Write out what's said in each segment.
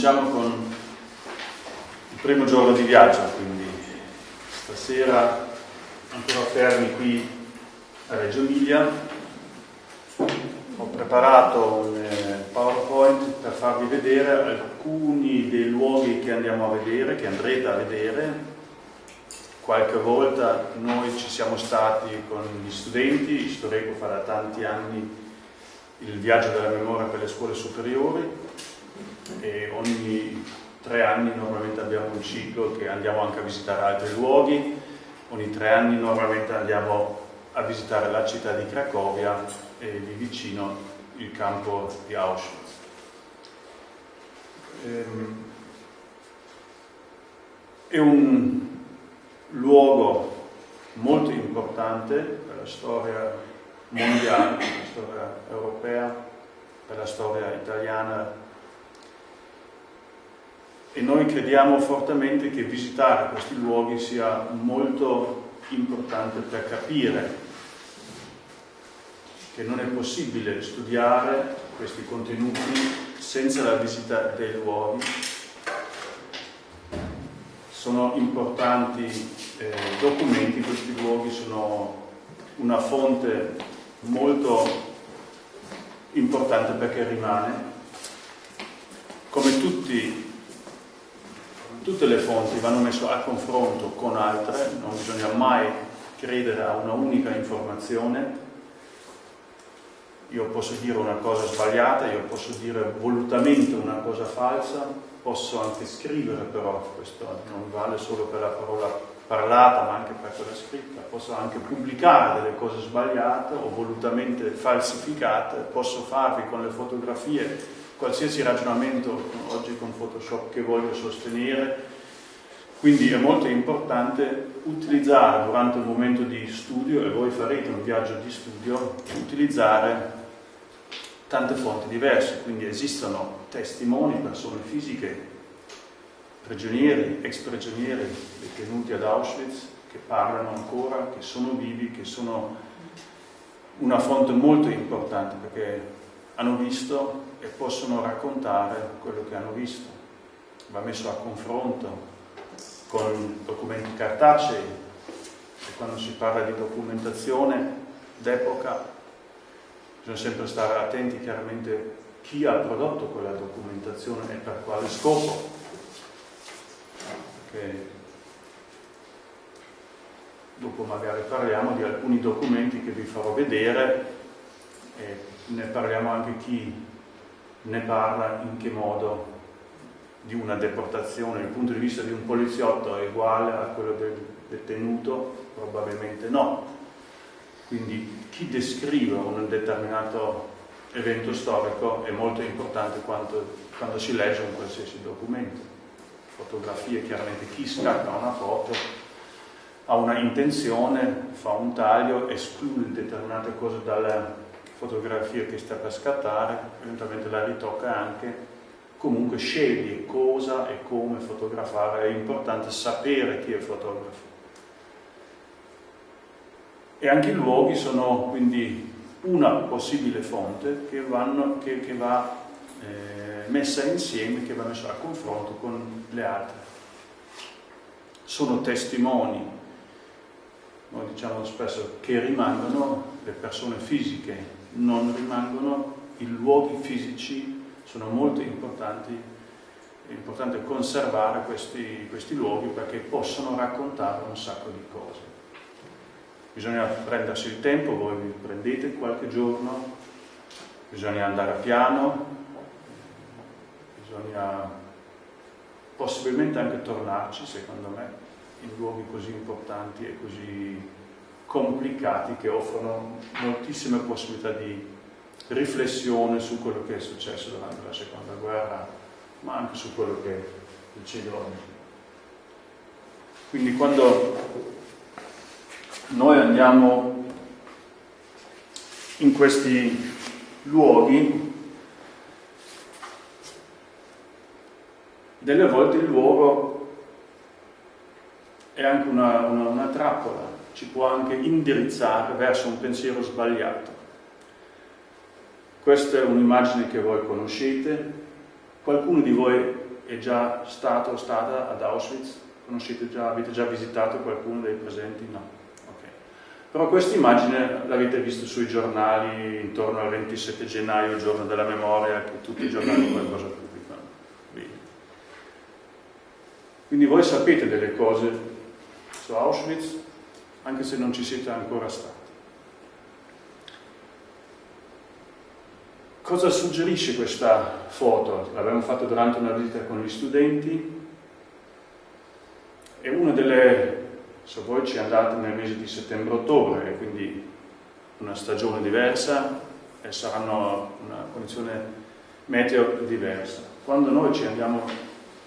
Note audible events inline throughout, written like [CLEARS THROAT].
cominciamo con il primo giorno di viaggio, quindi stasera ancora fermi qui a Reggio Emilia. Ho preparato un eh, PowerPoint per farvi vedere alcuni dei luoghi che andiamo a vedere, che andrete a vedere. Qualche volta noi ci siamo stati con gli studenti, Storeco fa da tanti anni il viaggio della memoria per le scuole superiori e ogni tre anni normalmente abbiamo un ciclo che andiamo anche a visitare altri luoghi, ogni tre anni normalmente andiamo a visitare la città di Cracovia e lì vicino il campo di Auschwitz. Ehm, è un luogo molto importante per la storia mondiale, per la storia europea, per la storia italiana e noi crediamo fortemente che visitare questi luoghi sia molto importante per capire che non è possibile studiare questi contenuti senza la visita dei luoghi. Sono importanti eh, documenti, questi luoghi sono una fonte molto importante perché rimane. Come tutti tutte le fonti vanno messe a confronto con altre, non bisogna mai credere a una unica informazione. Io posso dire una cosa sbagliata, io posso dire volutamente una cosa falsa, posso anche scrivere però, questo non vale solo per la parola parlata ma anche per quella scritta, posso anche pubblicare delle cose sbagliate o volutamente falsificate, posso farvi con le fotografie qualsiasi ragionamento oggi con Photoshop che voglio sostenere, quindi è molto importante utilizzare durante il momento di studio, e voi farete un viaggio di studio, utilizzare tante fonti diverse, quindi esistono testimoni, persone fisiche, prigionieri, ex prigionieri detenuti ad Auschwitz, che parlano ancora, che sono vivi, che sono una fonte molto importante perché hanno visto e possono raccontare quello che hanno visto. Va messo a confronto con documenti cartacei e quando si parla di documentazione d'epoca bisogna sempre stare attenti chiaramente chi ha prodotto quella documentazione e per quale scopo. Perché dopo magari parliamo di alcuni documenti che vi farò vedere e ne parliamo anche chi ne parla in che modo di una deportazione, dal punto di vista di un poliziotto è uguale a quello del detenuto? Probabilmente no. Quindi chi descrive un determinato evento storico è molto importante quando, quando si legge un qualsiasi documento. Fotografie, chiaramente chi scatta una foto ha una intenzione, fa un taglio, esclude determinate cose dalla, fotografia che sta per scattare, eventualmente la ritocca anche, comunque sceglie cosa e come fotografare, è importante sapere chi è il fotografo. E anche i luoghi sono quindi una possibile fonte che, vanno, che, che va eh, messa insieme, che va messa a confronto con le altre. Sono testimoni, noi diciamo spesso, che rimangono le persone fisiche non rimangono, i luoghi fisici sono molto importanti, è importante conservare questi, questi luoghi perché possono raccontare un sacco di cose. Bisogna prendersi il tempo, voi vi prendete qualche giorno, bisogna andare piano, bisogna possibilmente anche tornarci, secondo me, in luoghi così importanti e così complicati che offrono moltissime possibilità di riflessione su quello che è successo durante la seconda guerra, ma anche su quello che succede oggi. Quindi quando noi andiamo in questi luoghi, delle volte il luogo è anche una, una, una trappola, ci può anche indirizzare verso un pensiero sbagliato. Questa è un'immagine che voi conoscete, qualcuno di voi è già stato o stata ad Auschwitz? Conoscete già, avete già visitato qualcuno dei presenti? No. Okay. Però questa immagine l'avete vista sui giornali intorno al 27 gennaio, il giorno della memoria, che tutti i giornali qualcosa pubblicano. Quindi voi sapete delle cose su Auschwitz, anche se non ci siete ancora stati. Cosa suggerisce questa foto? L'abbiamo fatto durante una visita con gli studenti. È una delle, se voi ci andate nel mese di settembre-ottobre, quindi una stagione diversa e saranno una condizione meteo diversa. Quando noi ci andiamo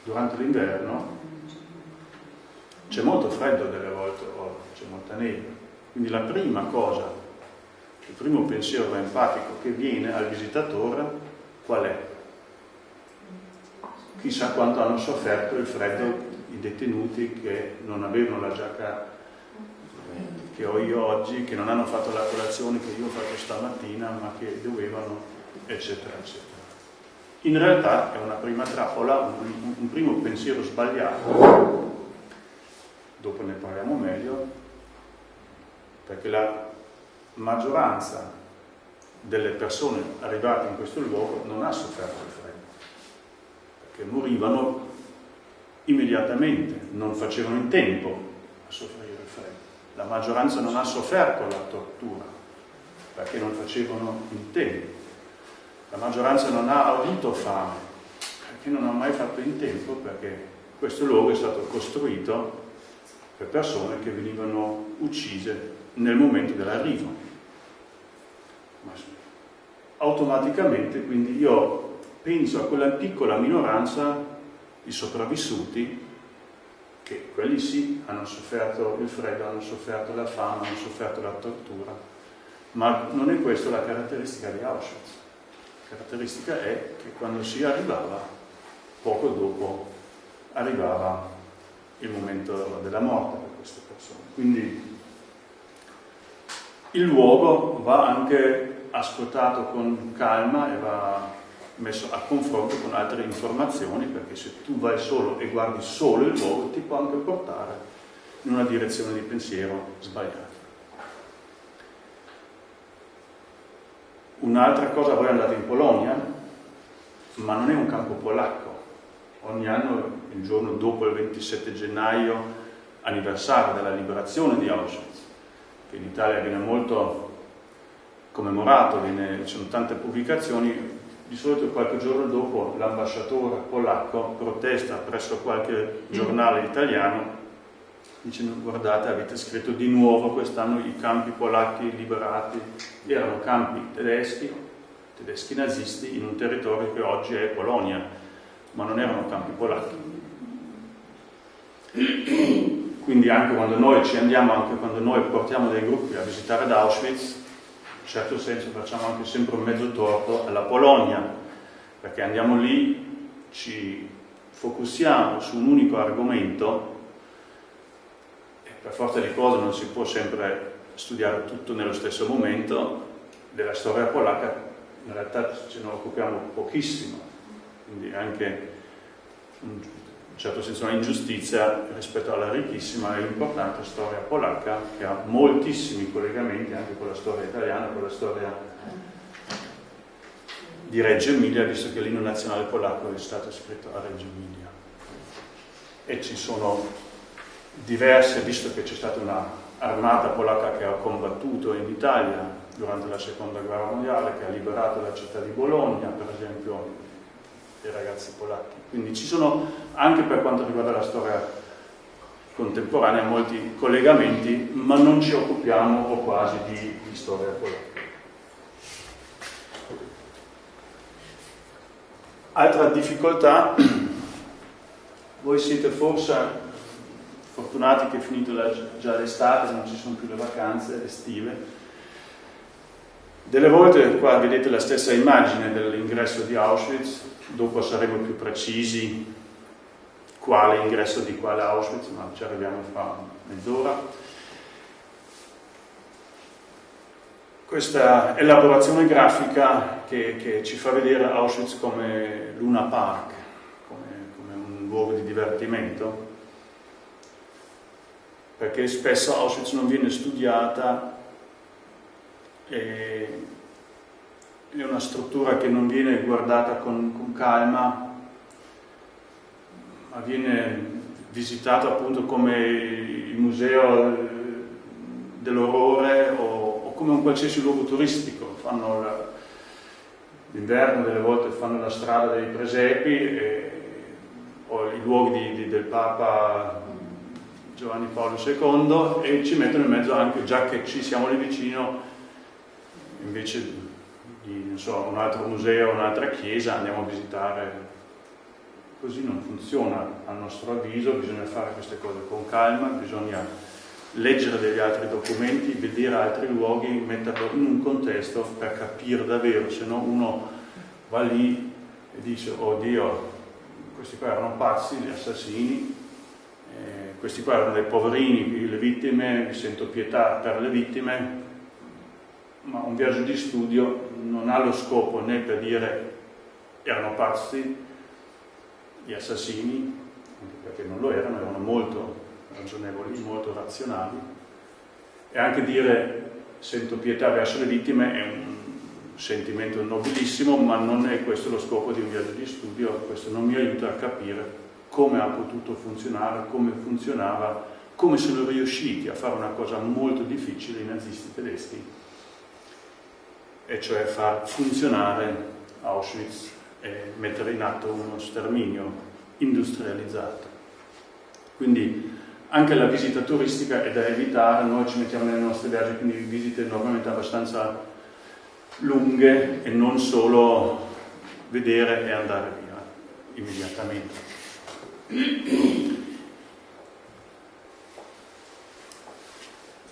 durante l'inverno c'è molto freddo delle volte, c'è molta neve. Quindi la prima cosa il primo pensiero empatico che viene al visitatore qual è? Chissà quanto hanno sofferto il freddo i detenuti che non avevano la giacca che ho io oggi, che non hanno fatto la colazione che io ho fatto stamattina, ma che dovevano, eccetera, eccetera. In realtà è una prima trappola, un, un primo pensiero sbagliato, dopo ne parliamo meglio, perché la maggioranza delle persone arrivate in questo luogo non ha sofferto il freddo, perché morivano immediatamente, non facevano in tempo a soffrire il freddo. La maggioranza non ha sofferto la tortura, perché non facevano in tempo. La maggioranza non ha avuto fame, perché non ha mai fatto in tempo, perché questo luogo è stato costruito per persone che venivano uccise nel momento dell'arrivo. Automaticamente quindi io penso a quella piccola minoranza di sopravvissuti che quelli sì hanno sofferto il freddo, hanno sofferto la fame, hanno sofferto la tortura, ma non è questa la caratteristica di Auschwitz. La caratteristica è che quando si arrivava, poco dopo arrivava il momento della morte per queste persone. Quindi il luogo va anche ascoltato con calma e va messo a confronto con altre informazioni perché se tu vai solo e guardi solo il luogo ti può anche portare in una direzione di pensiero sbagliata. Un'altra cosa, voi andate in Polonia, ma non è un campo polacco. Ogni anno, il giorno dopo il 27 gennaio, anniversario della liberazione di Auschwitz, che in Italia viene molto commemorato, viene, ci sono tante pubblicazioni, di solito qualche giorno dopo l'ambasciatore polacco protesta presso qualche giornale italiano dicendo guardate avete scritto di nuovo quest'anno i campi polacchi liberati, erano campi tedeschi, tedeschi nazisti in un territorio che oggi è Polonia, ma non erano campi polacchi. Quindi anche quando noi ci andiamo, anche quando noi portiamo dei gruppi a visitare Auschwitz, in certo senso facciamo anche sempre un mezzo torto alla Polonia, perché andiamo lì, ci focussiamo su un unico argomento e per forza di cose non si può sempre studiare tutto nello stesso momento, della storia polacca in realtà ce ne occupiamo pochissimo, quindi anche un in certo senso una ingiustizia rispetto alla ricchissima e importante storia polacca che ha moltissimi collegamenti anche con la storia italiana, con la storia di Reggio Emilia, visto che l'inno nazionale polacco è stato scritto a Reggio Emilia. E ci sono diverse, visto che c'è stata un'armata polacca che ha combattuto in Italia durante la seconda guerra mondiale, che ha liberato la città di Bologna, per esempio dei ragazzi polacchi. Quindi ci sono, anche per quanto riguarda la storia contemporanea, molti collegamenti, ma non ci occupiamo o quasi di, di storia polacca. Altra difficoltà, [CLEARS THROAT] voi siete forse fortunati che è finito la, già l'estate, non ci sono più le vacanze estive, delle volte qua vedete la stessa immagine dell'ingresso di Auschwitz, dopo saremo più precisi quale ingresso di quale Auschwitz, ma ci arriviamo fra mezz'ora. Questa elaborazione grafica che, che, ci fa vedere Auschwitz come Luna Park, come, come divertimento, perché spesso Auschwitz non viene studiata e è una struttura che non viene guardata con, con calma, ma viene visitata appunto come il museo dell'orrore o, o, come un qualsiasi luogo turistico. L'inverno delle volte fanno la strada dei presepi e, o i luoghi di, di, del Papa Giovanni Paolo II e ci mettono in mezzo anche, già che ci siamo lì vicino, invece di so, un altro museo, un'altra chiesa, andiamo a visitare. Così non funziona a nostro avviso, bisogna fare queste cose con calma, bisogna leggere degli altri documenti, vedere altri luoghi, metterlo in un contesto per capire davvero, se no uno va lì e dice, oh Dio, questi qua erano pazzi, gli assassini, eh, questi qua erano dei poverini, le vittime, mi sento pietà per le vittime, ma un viaggio di studio non ha lo scopo né per dire erano pazzi gli assassini, perché non lo erano, erano molto ragionevoli, molto razionali, e anche dire sento pietà verso le vittime è un sentimento nobilissimo, ma non è questo lo scopo di un viaggio di studio, questo non mi aiuta a capire come ha potuto funzionare, come funzionava, come sono riusciti a fare una cosa molto difficile i nazisti tedeschi, e cioè far funzionare Auschwitz e mettere in atto uno sterminio industrializzato. Quindi anche la visita turistica è da evitare, noi ci mettiamo nelle nostre viaggi, quindi visite normalmente abbastanza lunghe e non solo vedere e andare via immediatamente.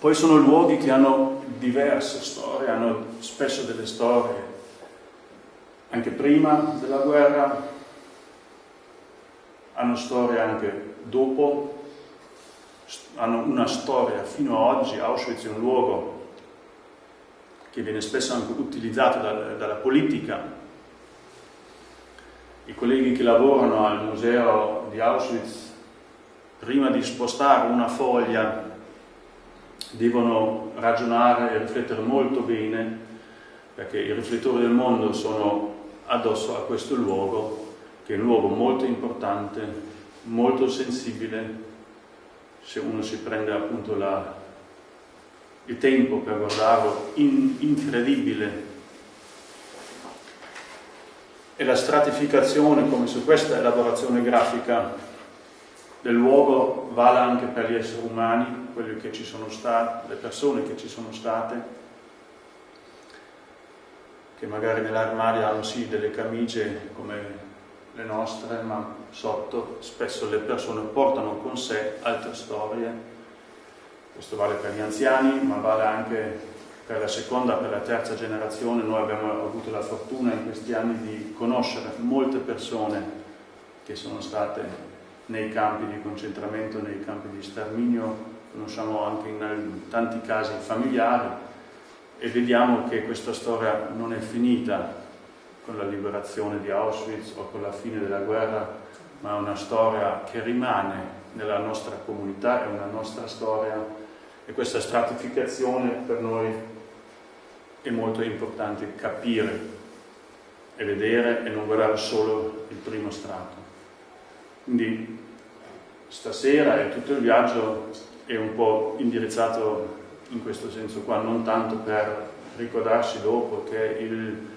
Poi sono luoghi che hanno diverse storie, hanno spesso delle storie anche prima della guerra, hanno storie anche dopo, hanno una storia fino ad oggi. Auschwitz è un luogo che viene spesso anche utilizzato dal, dalla politica. I colleghi che lavorano al museo di Auschwitz, prima di spostare una foglia devono ragionare e riflettere molto bene perché i riflettori del mondo sono addosso a questo luogo che è un luogo molto importante, molto sensibile se uno si prende appunto la, il tempo per guardarlo, in, incredibile. E la stratificazione, come su questa elaborazione grafica del luogo, vale anche per gli esseri umani, quelli che ci sono stati, le persone che ci sono state, che magari nell'armadio hanno sì delle camicie come le nostre, ma sotto spesso le persone portano con sé altre storie. Questo vale per gli anziani, ma vale anche per la seconda, per la terza generazione. Noi abbiamo avuto la fortuna in questi anni di conoscere molte persone che sono state nei campi di concentramento, nei campi di sterminio, conosciamo anche in tanti casi familiari e vediamo che questa storia non è finita con la liberazione di Auschwitz o con la fine della guerra, ma è una storia che rimane nella nostra comunità, è una nostra storia e questa stratificazione per noi è molto importante capire e vedere e non guardare solo il primo strato. Quindi stasera e tutto il viaggio è un po' indirizzato in questo senso qua, non tanto per ricordarsi dopo che il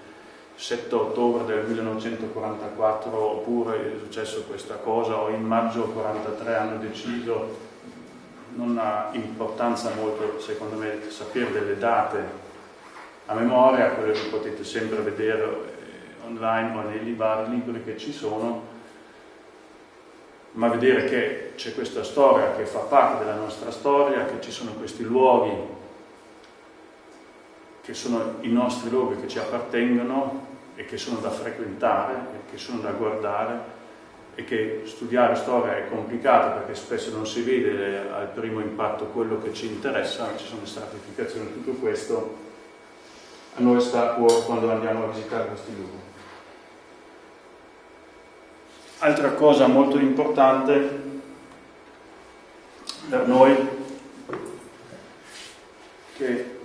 7 ottobre del 1944 oppure è successo questa cosa o in maggio 1943 hanno deciso, non ha importanza molto secondo me sapere delle date a memoria, quelle che potete sempre vedere online o nei libri che ci sono, ma vedere che c'è questa storia che fa parte della nostra storia, che ci sono questi luoghi che sono i nostri luoghi che ci appartengono e che sono da frequentare, e che sono da guardare e che studiare storia è complicato perché spesso non si vede al primo impatto quello che ci interessa, ci sono stratificazioni, tutto questo a noi sta a cuore quando andiamo a visitare questi luoghi. Altra cosa molto importante per noi che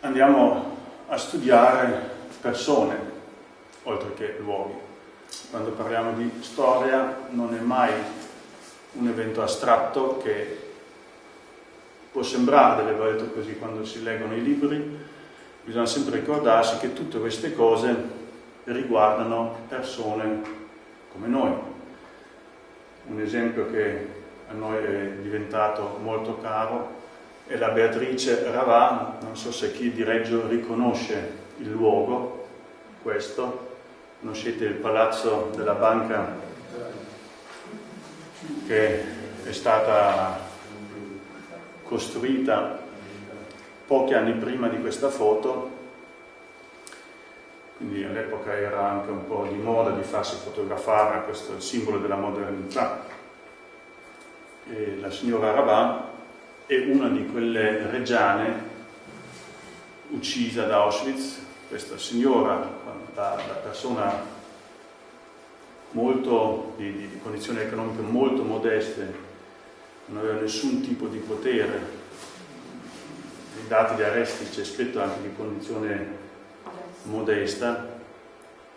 andiamo a studiare persone oltre che luoghi. Quando parliamo di storia non è mai un evento astratto che può sembrare delle volte così quando si leggono i libri, bisogna sempre ricordarsi che tutte queste cose riguardano persone come noi. Un esempio che a noi è diventato molto caro è la Beatrice Ravà, non so se chi di Reggio riconosce il luogo, questo, conoscete il palazzo della banca che è stata costruita pochi anni prima di questa foto, quindi all'epoca era anche un po' di moda di farsi fotografare, questo è il simbolo della modernità. E la signora Rabat è una di quelle reggiane uccisa da Auschwitz, questa signora, da, da persona molto, di, di, condizioni economiche molto modeste, non aveva nessun tipo di potere, nei dati di arresti c'è scritto anche di condizione modesta,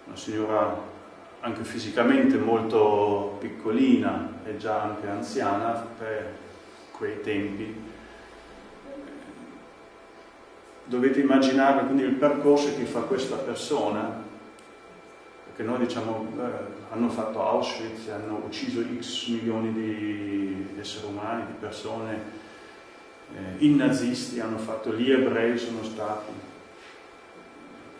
una signora anche fisicamente molto piccolina e già anche anziana per quei tempi. Dovete immaginare quindi il percorso che fa questa persona, perché noi diciamo eh, hanno fatto Auschwitz, hanno ucciso x milioni di esseri umani, di persone, eh, i nazisti hanno fatto, gli ebrei sono stati,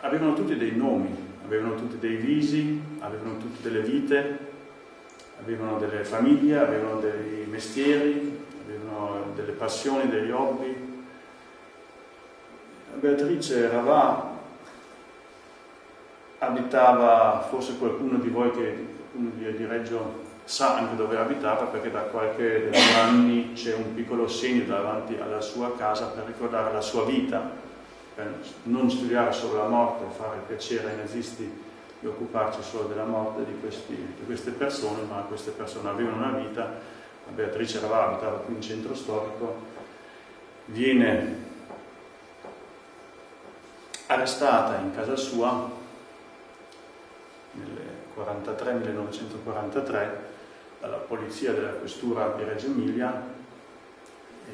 avevano tutti dei nomi, avevano tutti dei visi, avevano tutte delle vite, avevano delle famiglie, avevano dei mestieri, avevano delle passioni, degli hobby. Beatrice Ravà abitava, forse qualcuno di voi che qualcuno di Reggio sa anche dove abitava perché da qualche anni c'è un piccolo segno davanti alla sua casa per ricordare la sua vita non studiare solo la morte e fare piacere ai nazisti di occuparci solo della morte di, questi, di queste persone, ma queste persone avevano una vita, la Beatrice Ravà abitava qui in centro storico, viene arrestata in casa sua nel 1943 dalla polizia della questura di Reggio Emilia e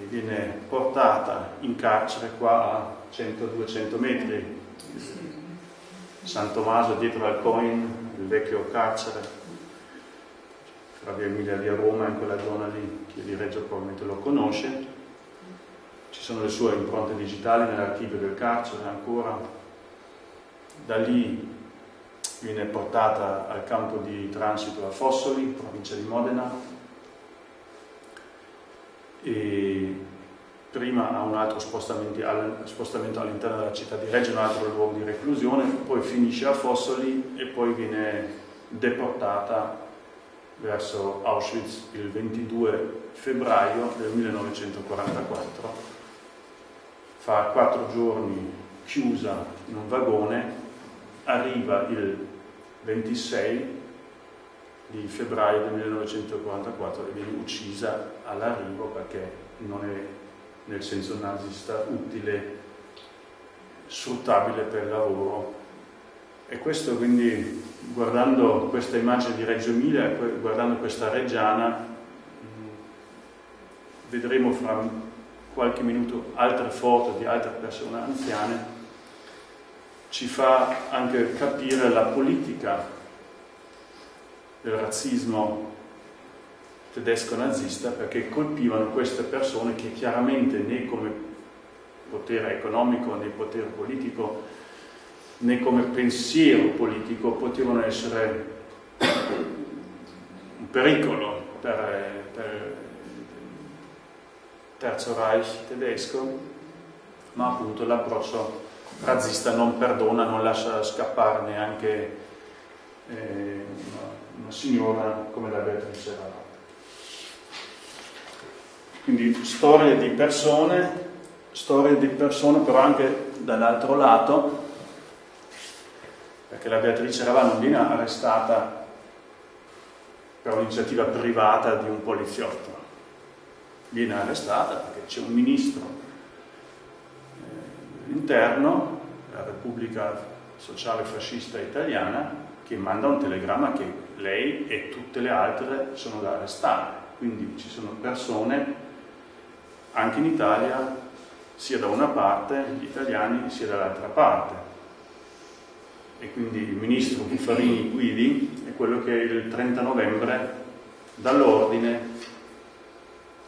viene portata in carcere qua a 100-200 metri. San Tommaso dietro al Coin, il vecchio carcere, fra via Emilia di Roma, in quella zona lì, chi di Reggio probabilmente lo conosce. Ci sono le sue impronte digitali nell'archivio del carcere ancora. Da lì viene portata al campo di transito a Fossoli, provincia di Modena, e prima ha un altro spostamento all'interno della città di Reggio, un altro luogo di reclusione, poi finisce a Fossoli e poi viene deportata verso Auschwitz il 22 febbraio del 1944. Fa quattro giorni chiusa in un vagone, arriva il 26 di febbraio del 1944 e viene uccisa all'arrivo perché non è nel senso nazista, utile, sfruttabile per il lavoro. E questo quindi, guardando questa immagine di Reggio Emilia, guardando questa reggiana, vedremo fra qualche minuto altre foto di altre persone anziane, ci fa anche capire la politica del razzismo tedesco nazista perché colpivano queste persone che chiaramente né come potere economico né potere politico né come pensiero politico potevano essere un pericolo per, per il Terzo Reich tedesco ma appunto l'approccio razzista non perdona, non lascia scappare neanche eh, una, signora come la Beatrice Rara. Quindi storie di persone, storie di persone però anche dall'altro lato, perché la Beatrice Ravà non viene arrestata per un'iniziativa privata di un poliziotto. Viene arrestata perché c'è un ministro eh, interno della Repubblica Sociale Fascista Italiana che manda un telegramma che lei e tutte le altre sono da arrestare. Quindi ci sono persone anche in Italia sia da una parte gli italiani sia dall'altra parte e quindi il ministro Buffarini Guidi è quello che il 30 novembre dà l'ordine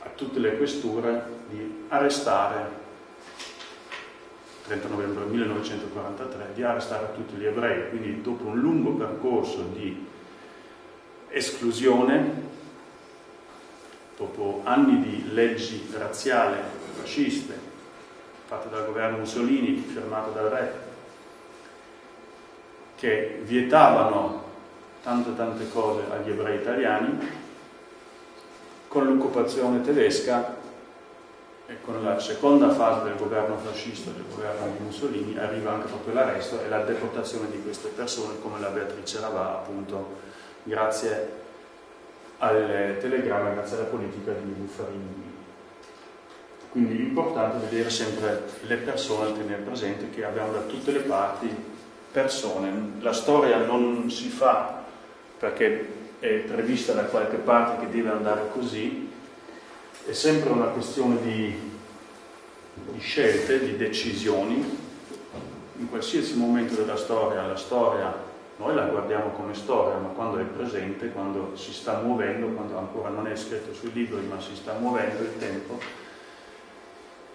a tutte le questure di arrestare 30 novembre 1943 di arrestare tutti gli ebrei quindi dopo un lungo percorso di esclusione dopo anni di leggi razziali fasciste fatte dal governo Mussolini, firmato dal re, che vietavano tante tante cose agli ebrei italiani, con l'occupazione tedesca e con la seconda fase del governo fascista, del governo di Mussolini, arriva anche proprio l'arresto e la deportazione di queste persone, come la Beatrice Ravà, appunto, grazie al telegramma, grazie alla politica di Buffarini. Quindi l'importante è vedere sempre le persone, tenere presente che abbiamo da tutte le parti persone. La storia non si fa perché è prevista da qualche parte che deve andare così, è sempre una questione di, di scelte, di decisioni. In qualsiasi momento della storia, la storia noi la guardiamo come storia, ma quando è presente, quando si sta muovendo, quando ancora non è scritto sui libri, ma si sta muovendo il tempo,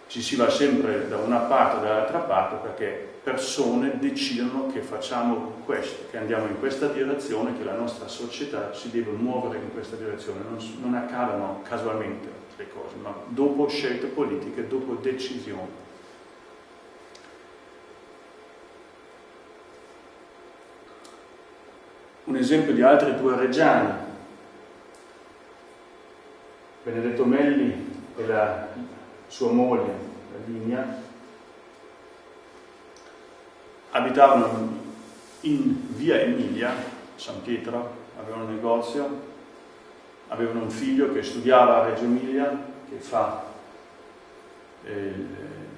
ci si va sempre da una parte o dall'altra parte perché persone decidono che facciamo questo, che andiamo in questa direzione, che la nostra società si deve muovere in questa direzione, non, non accadono casualmente le cose, ma dopo scelte politiche, dopo decisioni. Un esempio di altri due reggiani, Benedetto Melli e la sua moglie, Lavinia, abitavano in via Emilia, San Pietro, avevano un negozio, avevano un figlio che studiava a Reggio Emilia, che fa il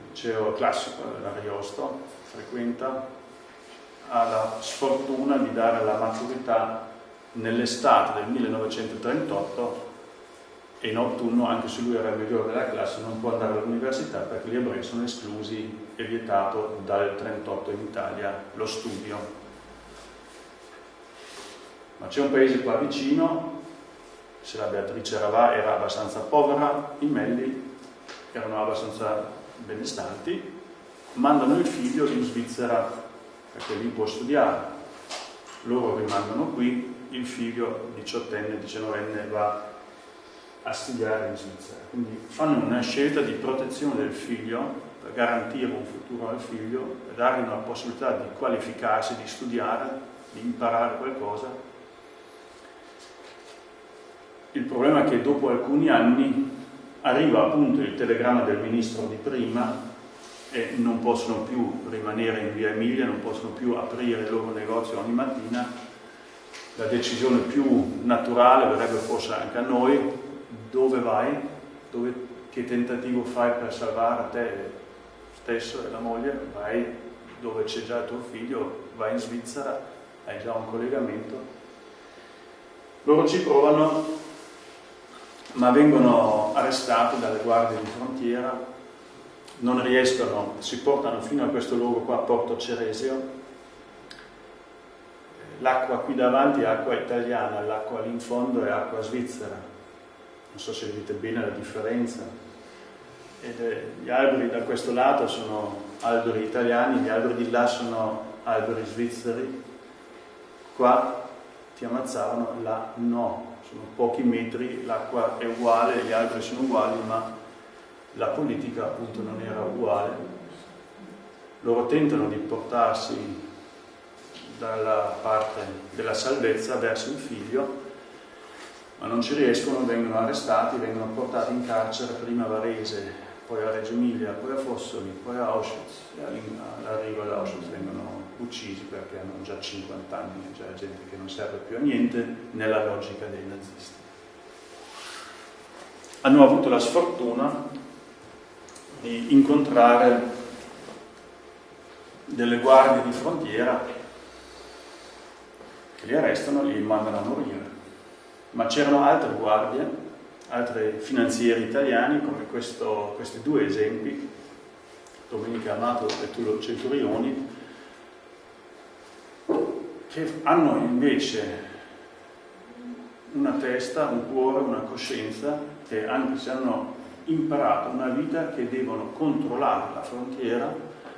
liceo classico dell'Ariosto, frequenta, ha la sfortuna di dare la maturità nell'estate del 1938 e in autunno, anche se lui era il migliore della classe, non può andare all'università perché gli ebrei sono esclusi e vietato dal 38 in Italia lo studio. Ma c'è un paese qua vicino, se la Beatrice Ravà era abbastanza povera, i Melli erano abbastanza benestanti, mandano il figlio in Svizzera perché lì può studiare. Loro rimangono qui, il figlio diciottenne, diciannovenne va a studiare in Svizzera. Quindi fanno una scelta di protezione del figlio per garantire un futuro al figlio, per dargli una possibilità di qualificarsi, di studiare, di imparare qualcosa. Il problema è che dopo alcuni anni arriva appunto il telegramma del ministro di prima e non possono più rimanere in via Emilia, non possono più aprire il loro negozio ogni mattina. La decisione più naturale verrebbe forse anche a noi, dove vai, dove, che tentativo fai per salvare te stesso e la moglie, vai dove c'è già tuo figlio, vai in Svizzera, hai già un collegamento. Loro ci provano, ma vengono arrestati dalle guardie di frontiera, non riescono, si portano fino a questo luogo qua, Porto Ceresio, l'acqua qui davanti è acqua italiana, l'acqua lì in fondo è acqua svizzera non so se vedete bene la differenza. Eh, gli alberi da questo lato sono alberi italiani, gli alberi di là sono alberi svizzeri. Qua ti ammazzavano, là no, sono pochi metri, l'acqua è uguale, gli alberi sono uguali, ma la politica appunto non era uguale. Loro tentano di portarsi dalla parte della salvezza verso il figlio, ma non ci riescono, vengono arrestati, vengono portati in carcere prima a Varese, poi a Reggio Emilia, poi a Fossoli, poi a Auschwitz e all'arrivo ad Auschwitz vengono uccisi perché hanno già 50 anni, già gente che non serve più a niente nella logica dei nazisti. Hanno avuto la sfortuna di incontrare delle guardie di frontiera che li arrestano e li mandano a morire. Ma c'erano altre guardie, altri finanzieri italiani, come questo, questi due esempi, Domenica Amato e Tullo Centurioni, che hanno invece una testa, un cuore, una coscienza, che anche se hanno imparato una vita che devono controllare la frontiera,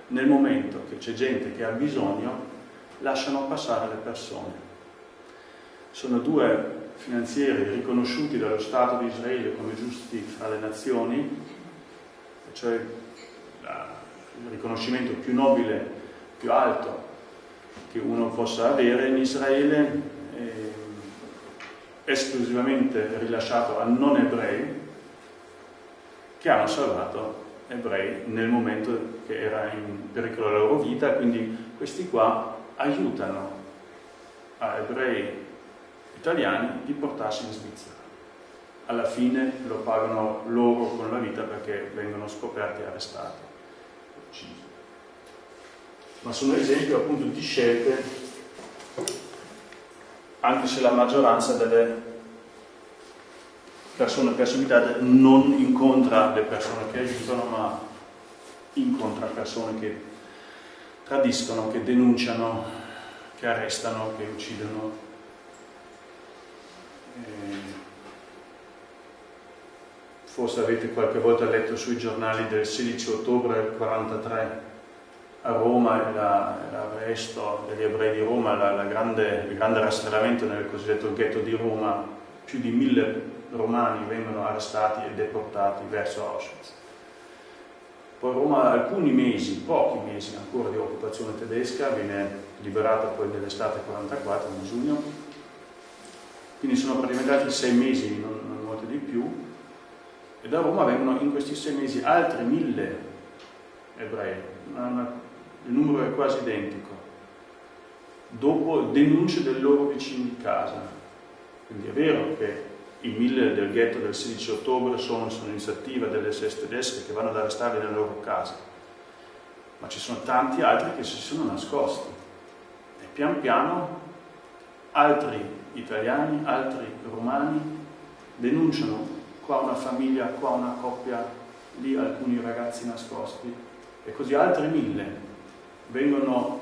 nel momento che c'è gente che ha bisogno, lasciano passare le persone. Sono due finanzieri riconosciuti dallo Stato di Israele come giusti fra le nazioni, cioè il riconoscimento più nobile, più alto che uno possa avere in Israele, eh, esclusivamente rilasciato a non ebrei, che hanno salvato ebrei nel momento che era in pericolo la loro vita, quindi questi qua aiutano a ebrei italiani di portarsi in Svizzera. Alla fine lo pagano loro con la vita perché vengono scoperti e arrestati, uccisi. Ma sono esempi appunto di scelte, anche se la maggioranza delle persone perseguitate non incontra le persone che aiutano, ma incontra persone che tradiscono, che denunciano, che arrestano, che uccidono. Eh, forse avete qualche volta letto sui giornali del 16 ottobre del 43 a Roma l'arresto degli ebrei di Roma, la, la grande, il grande rastrellamento nel cosiddetto ghetto di Roma, più di mille romani vengono arrestati e deportati verso Auschwitz. Poi Roma alcuni mesi, pochi mesi ancora di occupazione tedesca, viene liberata poi nell'estate 44, in giugno, quindi sono praticamente sei mesi, non, non molto di più, e da Roma vengono in questi sei mesi altri mille ebrei, il numero è quasi identico, dopo denunce dei loro vicini di casa. Quindi è vero che i mille del ghetto del 16 ottobre sono su iniziativa delle SS tedesche che vanno ad arrestarli nelle loro case, ma ci sono tanti altri che si sono nascosti. E pian piano altri italiani, altri romani denunciano qua una famiglia, qua una coppia, lì alcuni ragazzi nascosti. E così altri mille vengono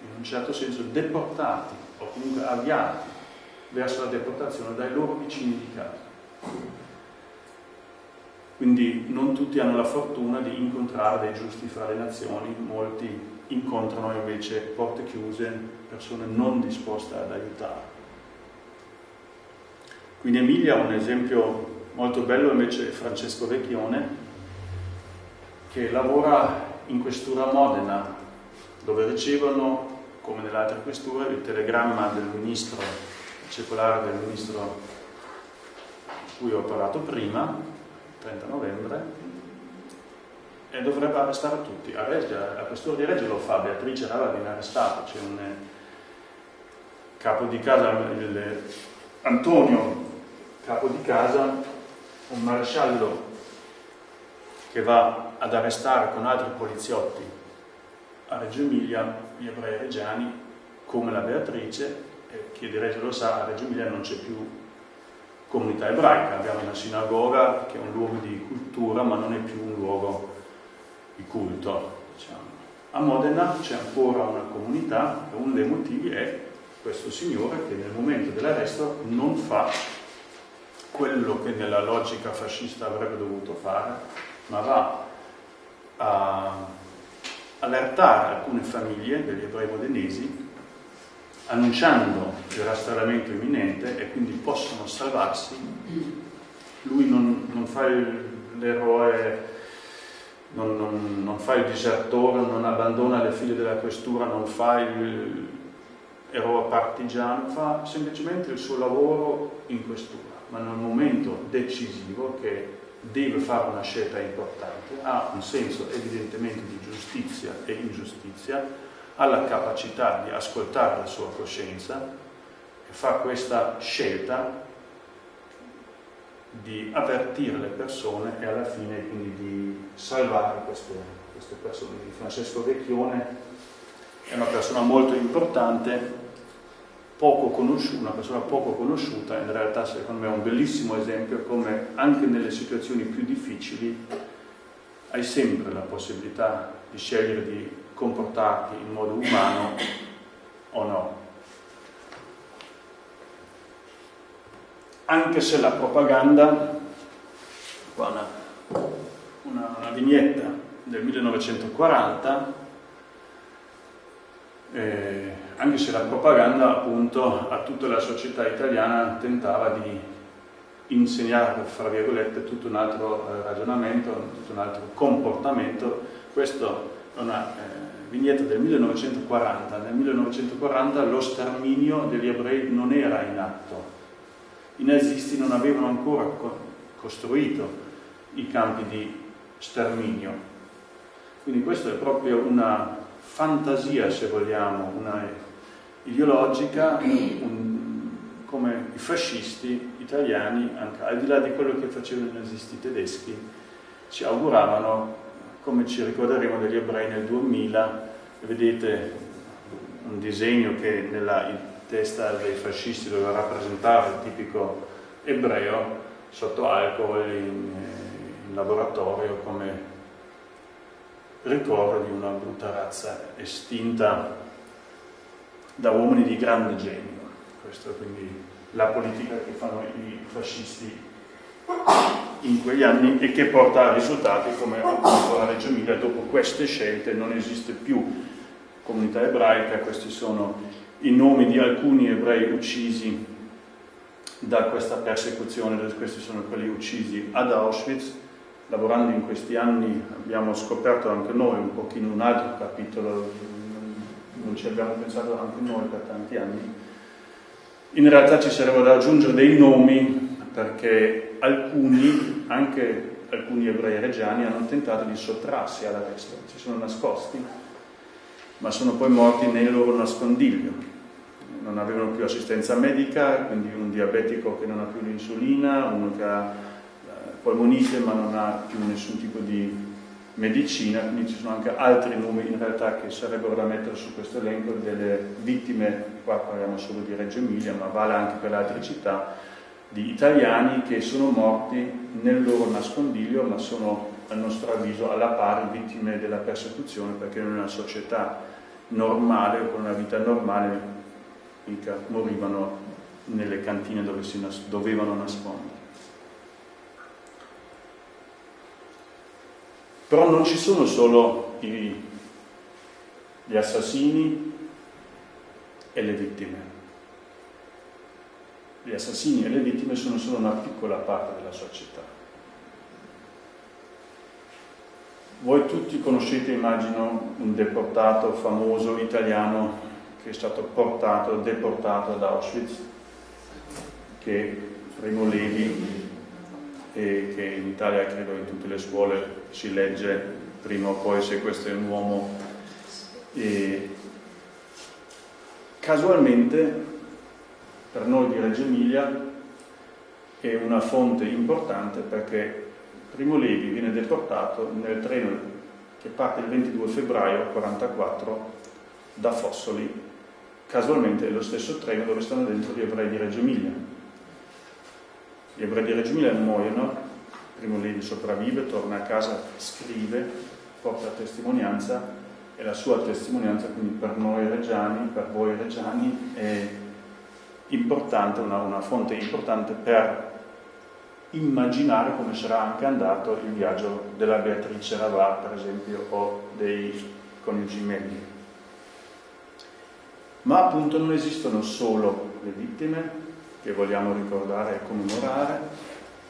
in un certo senso deportati o comunque avviati verso la deportazione dai loro vicini di casa. Quindi non tutti hanno la fortuna di incontrare dei giusti fra le nazioni, molti incontrano invece porte chiuse, persone non disposte ad aiutare. Quindi Emilia ha un esempio molto bello invece Francesco Vecchione che lavora in questura Modena dove ricevono come nelle altre questure il telegramma del ministro circolare del ministro di cui ho parlato prima 30 novembre e dovrebbe arrestare tutti. A Reggio, la questura di Reggio lo fa Beatrice Rava viene arrestata c'è un capo di casa il, Antonio capo di casa, un maresciallo che va ad arrestare con altri poliziotti a Reggio Emilia gli ebrei reggiani come la Beatrice, e chi di Reggio lo sa, a Reggio Emilia non c'è più comunità ebraica, abbiamo una sinagoga che è un luogo di cultura ma non è più un luogo di culto. Diciamo. A Modena c'è ancora una comunità e uno dei motivi è questo signore che nel momento dell'arresto non fa quello che nella logica fascista avrebbe dovuto fare, ma va a allertare alcune famiglie degli ebrei modenesi annunciando il rastrellamento imminente e quindi possono salvarsi. Lui non, non fa l'eroe, non, non, non, fa il disertore, non abbandona le figlie della questura, non fa il eroe partigiano, fa semplicemente il suo lavoro in questura ma nel momento decisivo che deve fare una scelta importante, ha un senso evidentemente di giustizia e ingiustizia, ha la capacità di ascoltare la sua coscienza e fa questa scelta di avvertire le persone e alla fine quindi di salvare queste, queste persone. Francesco Vecchione è una persona molto importante, una persona poco conosciuta, in realtà secondo me è un bellissimo esempio come anche nelle situazioni più difficili hai sempre la possibilità di scegliere di comportarti in modo umano o no. Anche se la propaganda, qua una, una, una vignetta del 1940, eh, anche se la propaganda appunto a tutta la società italiana tentava di insegnare, fra virgolette, tutto un altro eh, ragionamento, tutto un altro comportamento. Questo è una eh, vignetta del 1940. Nel 1940 lo sterminio degli ebrei non era in atto. I nazisti non avevano ancora co costruito i campi di sterminio. Quindi questa è proprio una fantasia, se vogliamo, una ideologica, un, come i fascisti italiani, anche al di là di quello che facevano i nazisti tedeschi, ci auguravano, come ci ricorderemo degli ebrei nel 2000, vedete un disegno che nella testa dei fascisti doveva rappresentare il tipico ebreo sotto alcol in, in laboratorio come ricordo di una brutta razza estinta da uomini di grande genio. Questa è quindi la politica che fanno i fascisti in quegli anni e che porta a risultati come appunto la Reggio Emilia dopo queste scelte non esiste più comunità ebraica, questi sono i nomi di alcuni ebrei uccisi da questa persecuzione, questi sono quelli uccisi ad Auschwitz lavorando in questi anni abbiamo scoperto anche noi un pochino un altro capitolo, non ci abbiamo pensato anche noi per tanti anni. In realtà ci sarebbero da aggiungere dei nomi perché alcuni, anche alcuni ebrei reggiani, hanno tentato di sottrarsi all'arresto, si sono nascosti, ma sono poi morti nel loro nascondiglio. Non avevano più assistenza medica, quindi un diabetico che non ha più l'insulina, uno che ha polmonite ma non ha più nessun tipo di medicina, quindi ci sono anche altri numeri in realtà che sarebbero da mettere su questo elenco delle vittime, qua parliamo solo di Reggio Emilia, ma vale anche per le altre città, di italiani che sono morti nel loro nascondiglio, ma sono a nostro avviso alla pari vittime della persecuzione, perché in una società normale con una vita normale morivano nelle cantine dove si nas dovevano nascondere. Però non ci sono solo i, gli assassini e le vittime. Gli assassini e le vittime sono solo una piccola parte della società. Voi tutti conoscete, immagino, un deportato famoso italiano che è stato portato, deportato ad Auschwitz, che Primo Levi e che in Italia credo in tutte le scuole si legge prima o poi se questo è un uomo. E casualmente per noi di Reggio Emilia è una fonte importante perché Primo Levi viene deportato nel treno che parte il 22 febbraio 1944 da Fossoli casualmente è lo stesso treno dove stanno dentro gli ebrei di Reggio Emilia gli ebrei di Reggio Emilia muoiono, Primo Levi sopravvive, torna a casa, scrive, porta testimonianza e la sua testimonianza quindi per noi reggiani, per voi reggiani è importante, una, una fonte importante per immaginare come sarà anche andato il viaggio della Beatrice Ravà, per esempio, o dei coniugi Megli. Ma appunto non esistono solo le vittime, che vogliamo ricordare e commemorare,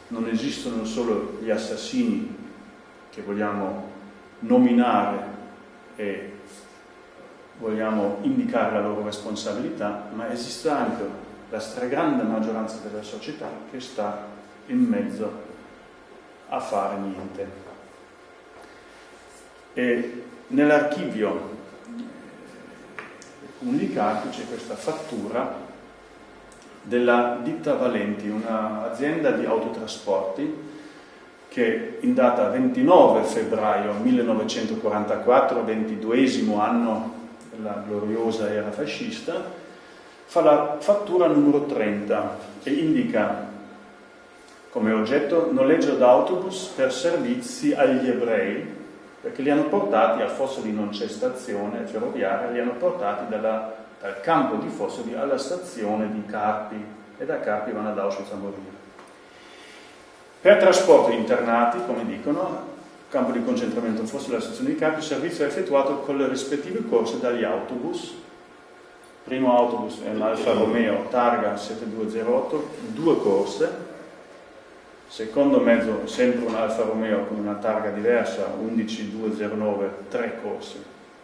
non esistono solo gli assassini che vogliamo nominare e vogliamo indicare la loro responsabilità, ma esiste anche la stragrande maggioranza della società che sta in mezzo a fare niente. E nell'archivio comunicati c'è questa fattura della ditta Valenti, un'azienda di autotrasporti che in data 29 febbraio 1944, ventiduesimo anno della gloriosa era fascista, fa la fattura numero 30 e indica come oggetto noleggio d'autobus per servizi agli ebrei, perché li hanno portati a Fossoli non c'è stazione ferroviaria, li hanno portati dalla, dal campo di Fossoli alla stazione di Carpi e da Carpi vanno ad Auschwitz a morire. Per trasporto internati, come dicono, campo di concentramento Fossoli alla stazione di Carpi, il servizio è effettuato con le rispettive corse dagli autobus. Primo autobus è un Alfa Romeo Targa 7208, due corse, secondo mezzo sempre un Alfa Romeo con una targa diversa, 11209, tre corse,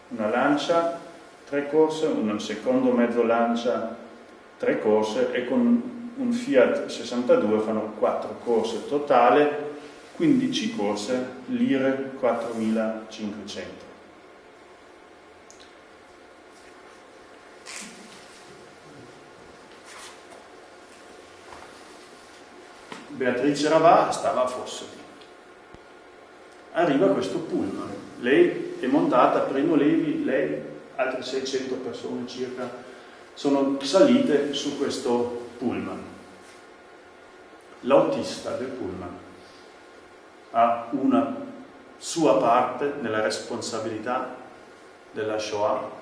una Lancia, tre corse, un secondo mezzo Lancia, tre corse e con un Fiat 62 fanno quattro corse totale, 15 corse, lire 4500. Beatrice Ravà stava a Fossoli. Arriva questo pullman, lei è montata, primo Levi, lei, altre 600 persone circa, sono salite su questo pullman. L'autista del pullman ha una sua parte nella responsabilità della Shoah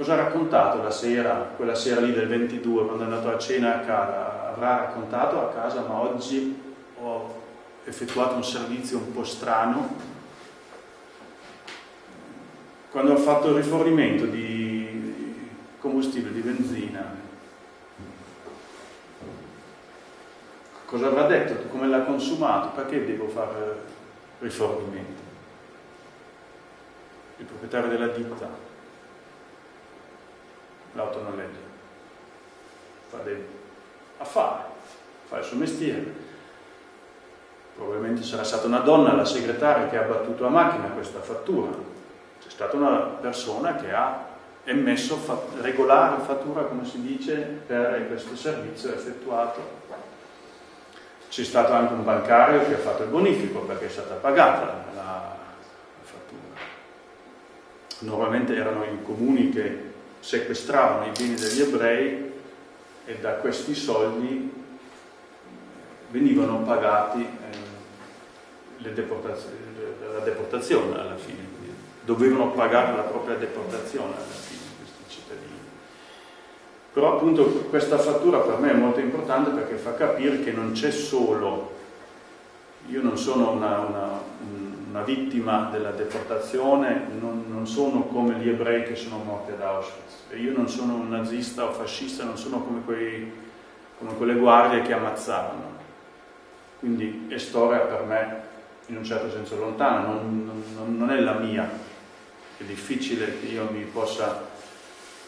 Cosa ha raccontato la sera, quella sera lì del 22, quando è andato a cena a casa? Avrà raccontato a casa, ma oggi ho effettuato un servizio un po' strano. Quando ho fatto il rifornimento di combustibile, di benzina, cosa avrà detto? Come l'ha consumato? Perché devo fare rifornimento? Il proprietario della ditta l'autonoleggio. Fa dei affari, fa il suo mestiere. Probabilmente sarà stata una donna, la segretaria, che ha battuto a macchina questa fattura. C'è stata una persona che ha emesso regolare fattura, come si dice, per questo servizio effettuato. C'è stato anche un bancario che ha fatto il bonifico perché è stata pagata la, la fattura. Normalmente erano i comuni che sequestravano i beni degli ebrei e da questi soldi venivano pagati eh, deportazio, la deportazione alla fine, dovevano pagare la propria deportazione alla fine questi cittadini. Però appunto questa fattura per me è molto importante perché fa capire che non c'è solo, io non sono una, una, una vittima della deportazione, non, non, sono come gli ebrei che sono morti ad Auschwitz. E io non sono un nazista o fascista, non sono come, quei, come quelle guardie che ammazzavano. Quindi è storia per me in un certo senso lontana, non, non, non è la mia. È difficile che io mi possa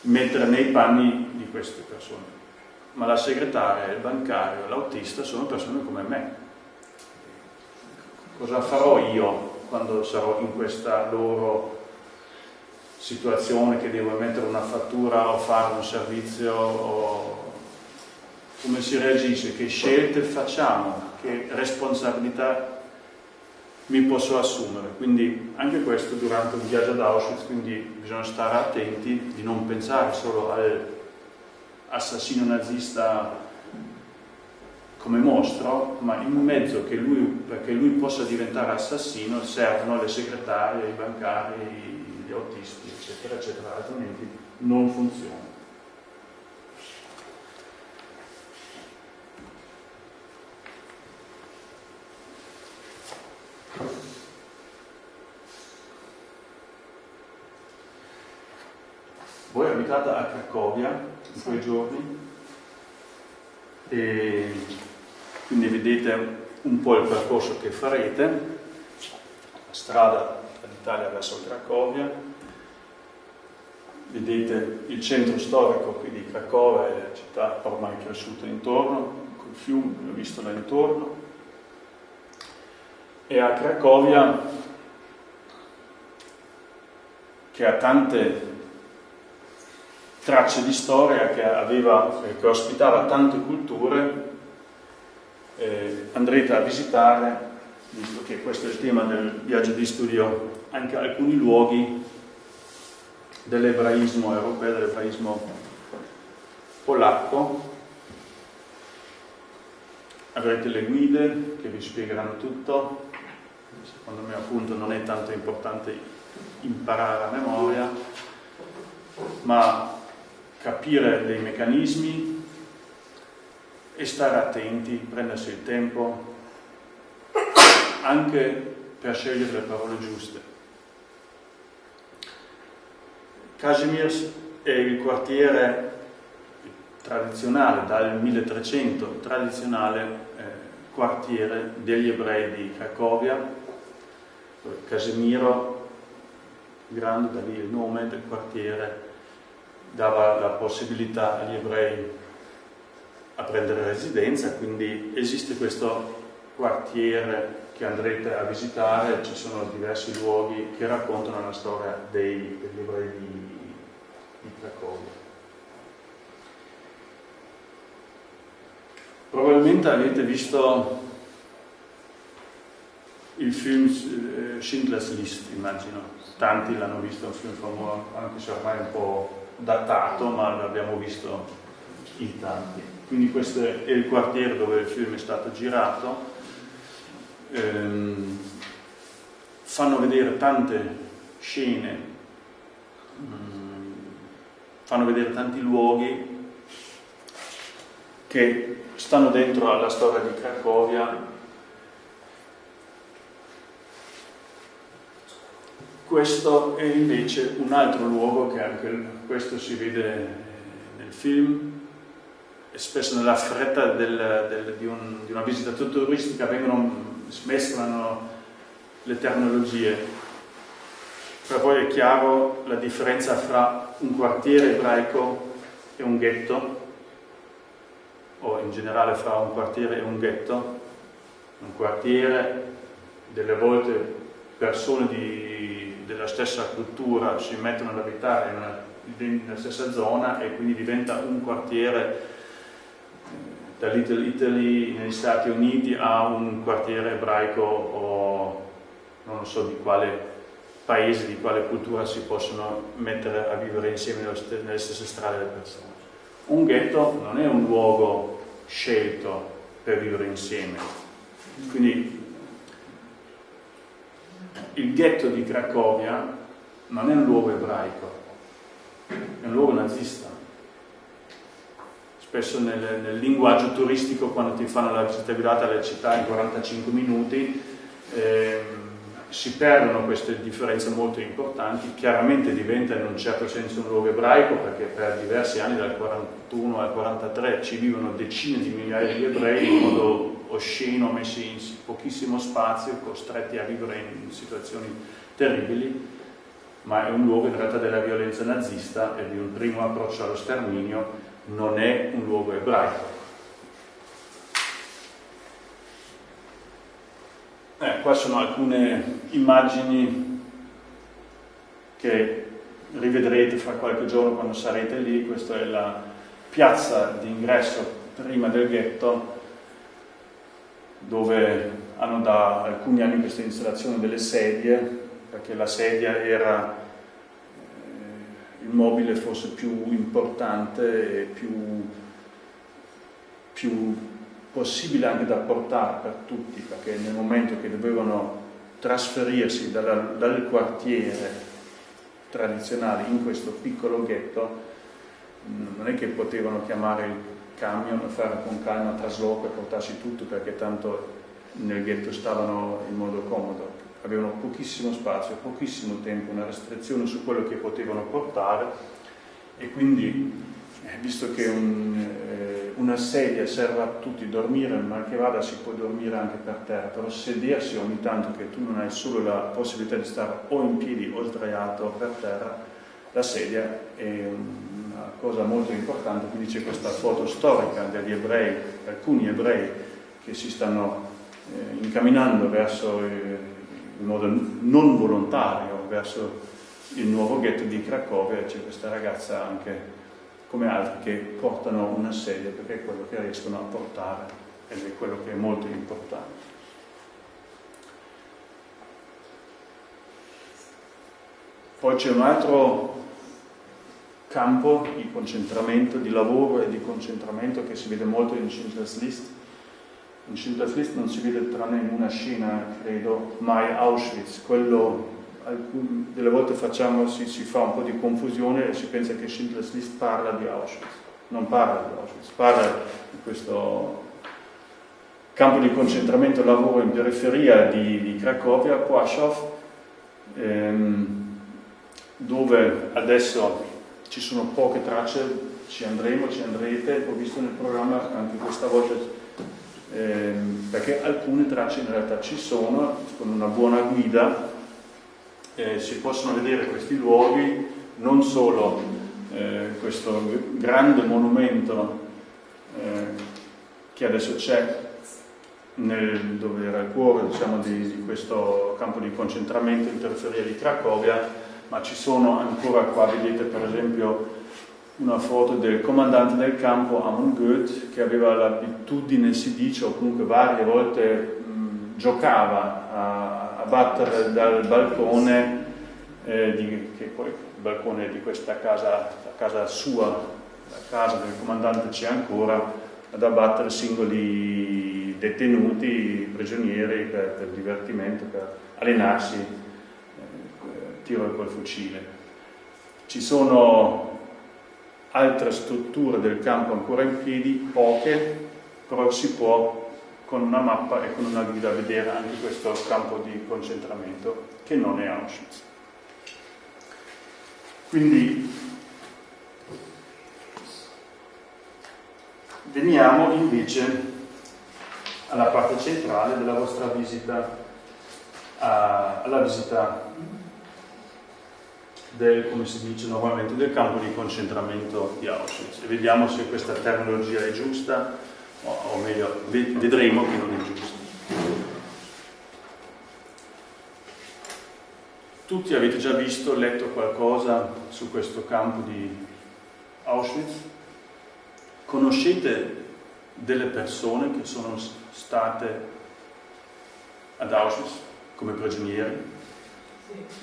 mettere nei panni di queste persone. Ma la segretaria, il bancario, l'autista sono persone come me. Cosa farò io quando sarò in questa loro situazione che devo mettere una fattura o fare un servizio o come si reagisce, che scelte facciamo, che responsabilità mi posso assumere. Quindi anche questo durante un viaggio ad Auschwitz, quindi bisogna stare attenti di non pensare solo all'assassino nazista come mostro, ma in mezzo che lui, perché lui possa diventare assassino servono le segretarie, i bancari, gli autisti, eccetera, eccetera, altrimenti non funziona. Voi abitate a Cracovia in quei giorni? E quindi vedete un po' il percorso che farete, la strada dall'Italia verso Cracovia, vedete il centro storico qui di Cracovia e la città ormai cresciuta intorno, col fiume, l'ho visto là intorno, e a Cracovia che ha tante tracce di storia che, aveva, che ospitava tante culture, eh, andrete a visitare, visto che questo è il tema del viaggio di studio, anche alcuni luoghi dell'ebraismo europeo, dell'ebraismo polacco. Avrete le guide che vi spiegheranno tutto, secondo me appunto non è tanto importante imparare a memoria, ma capire dei meccanismi e stare attenti, prendersi il tempo anche per scegliere le parole giuste. Kazimierz è il quartiere tradizionale, dal 1300, tradizionale eh, quartiere degli ebrei di Cracovia. Casemiro, grande, da lì il nome del quartiere, dava la possibilità agli ebrei a prendere residenza, quindi esiste questo quartiere che andrete a visitare, ci sono diversi luoghi che raccontano la storia dei, degli ebrei di, di Cracovia. Probabilmente avete visto il film eh, Schindler's List, immagino. Tanti l'hanno visto, è un film famoso, anche se ormai è un po' datato, ma l'abbiamo visto in tanti. Quindi questo è il quartiere dove il film è stato girato. Ehm, fanno vedere tante scene, mm, fanno vedere tanti luoghi che stanno dentro alla storia di Cracovia Questo è invece un altro luogo che anche questo si vede nel film, spesso nella fretta del, del, di, un, di, una visita turistica vengono, mescolano le terminologie. Per voi è chiaro la differenza fra un quartiere ebraico e un ghetto, o in generale fra un quartiere e un ghetto. Un quartiere, delle volte persone di della stessa cultura si mettono ad abitare nella stessa zona e quindi diventa un quartiere da Little Italy negli Stati Uniti a un quartiere ebraico o non so di quale paese, di quale cultura si possono mettere a vivere insieme nelle stesse strade le persone. Un ghetto non è un luogo scelto per vivere insieme, quindi il ghetto di Cracovia non è un luogo ebraico, è un luogo nazista. Spesso nel, nel linguaggio turistico, quando ti fanno la visita guidata alle città in 45 minuti, eh, si perdono queste differenze molto importanti, chiaramente diventa in un certo senso un luogo ebraico perché per diversi anni dal 41 al 43 ci vivono decine di migliaia di ebrei in modo osceno, messi in pochissimo spazio, costretti a vivere in situazioni terribili, ma è un luogo in realtà della violenza nazista e di un primo approccio allo sterminio, non è un luogo ebraico. Eh, qua sono alcune immagini che rivedrete fra qualche giorno quando sarete lì, questa è la piazza di ingresso prima del ghetto dove hanno da alcuni anni questa installazione delle sedie, perché la sedia era il mobile forse più importante e più, più possibile anche da portare per tutti, perché nel momento che dovevano trasferirsi dalla, dal quartiere tradizionale in questo piccolo ghetto, non è che potevano chiamare il camion, fare con calma trasloco e portarsi tutto perché tanto nel ghetto stavano in modo comodo. Avevano pochissimo spazio, pochissimo tempo, una restrizione su quello che potevano portare e quindi, eh, visto che un, eh, una sedia serve a tutti dormire, mal che vada si può dormire anche per terra, però sedersi ogni tanto che tu non hai solo la possibilità di stare o in piedi o sdraiato per terra, la sedia è un, cosa molto importante, quindi c'è questa foto storica degli ebrei, alcuni ebrei che si stanno eh, incamminando verso, eh, in modo non volontario, verso il nuovo ghetto di Cracovia, c'è questa ragazza anche come altri che portano una sedia perché è quello che riescono a portare ed è quello che è molto importante. Poi c'è un altro campo di concentramento, di lavoro e di concentramento che si vede molto in Schindler's List. In Schindler's List non si vede tranne in una scena, credo, mai Auschwitz. Quello, delle volte facciamo, si, si, fa un po' di confusione e si pensa che Schindler's List parla di Auschwitz. Non parla di Auschwitz, parla di questo campo di concentramento lavoro in periferia di, di Cracovia, Płaszów, ehm, dove adesso ci sono poche tracce, ci andremo, ci andrete, ho visto nel programma anche questa volta, ehm, perché alcune tracce in realtà ci sono, con una buona guida. Eh, si possono vedere questi luoghi, non solo eh, questo grande monumento eh, che adesso c'è dove era il cuore diciamo, di, di questo campo di concentramento in periferia di Cracovia, ma ci sono ancora qua, vedete per esempio una foto del comandante del campo Amon Goeth che aveva l'abitudine, si dice, o comunque varie volte mh, giocava a, a, battere dal balcone, eh, di, che poi il balcone di questa casa, la casa sua, la casa del comandante c'è ancora, ad abbattere singoli detenuti, prigionieri per, per divertimento, per allenarsi tiro col fucile. Ci sono altre strutture del campo ancora in piedi, poche, però si può con una mappa e con una guida vedere anche questo campo di concentramento che non è Auschwitz. Quindi veniamo invece alla parte centrale della vostra visita, alla visita del, come si dice normalmente, del campo di concentramento di Auschwitz e vediamo se questa terminologia è giusta o, o meglio, vedremo che non è giusta. Tutti avete già visto, letto qualcosa su questo campo di Auschwitz? Conoscete delle persone che sono state ad Auschwitz come prigionieri?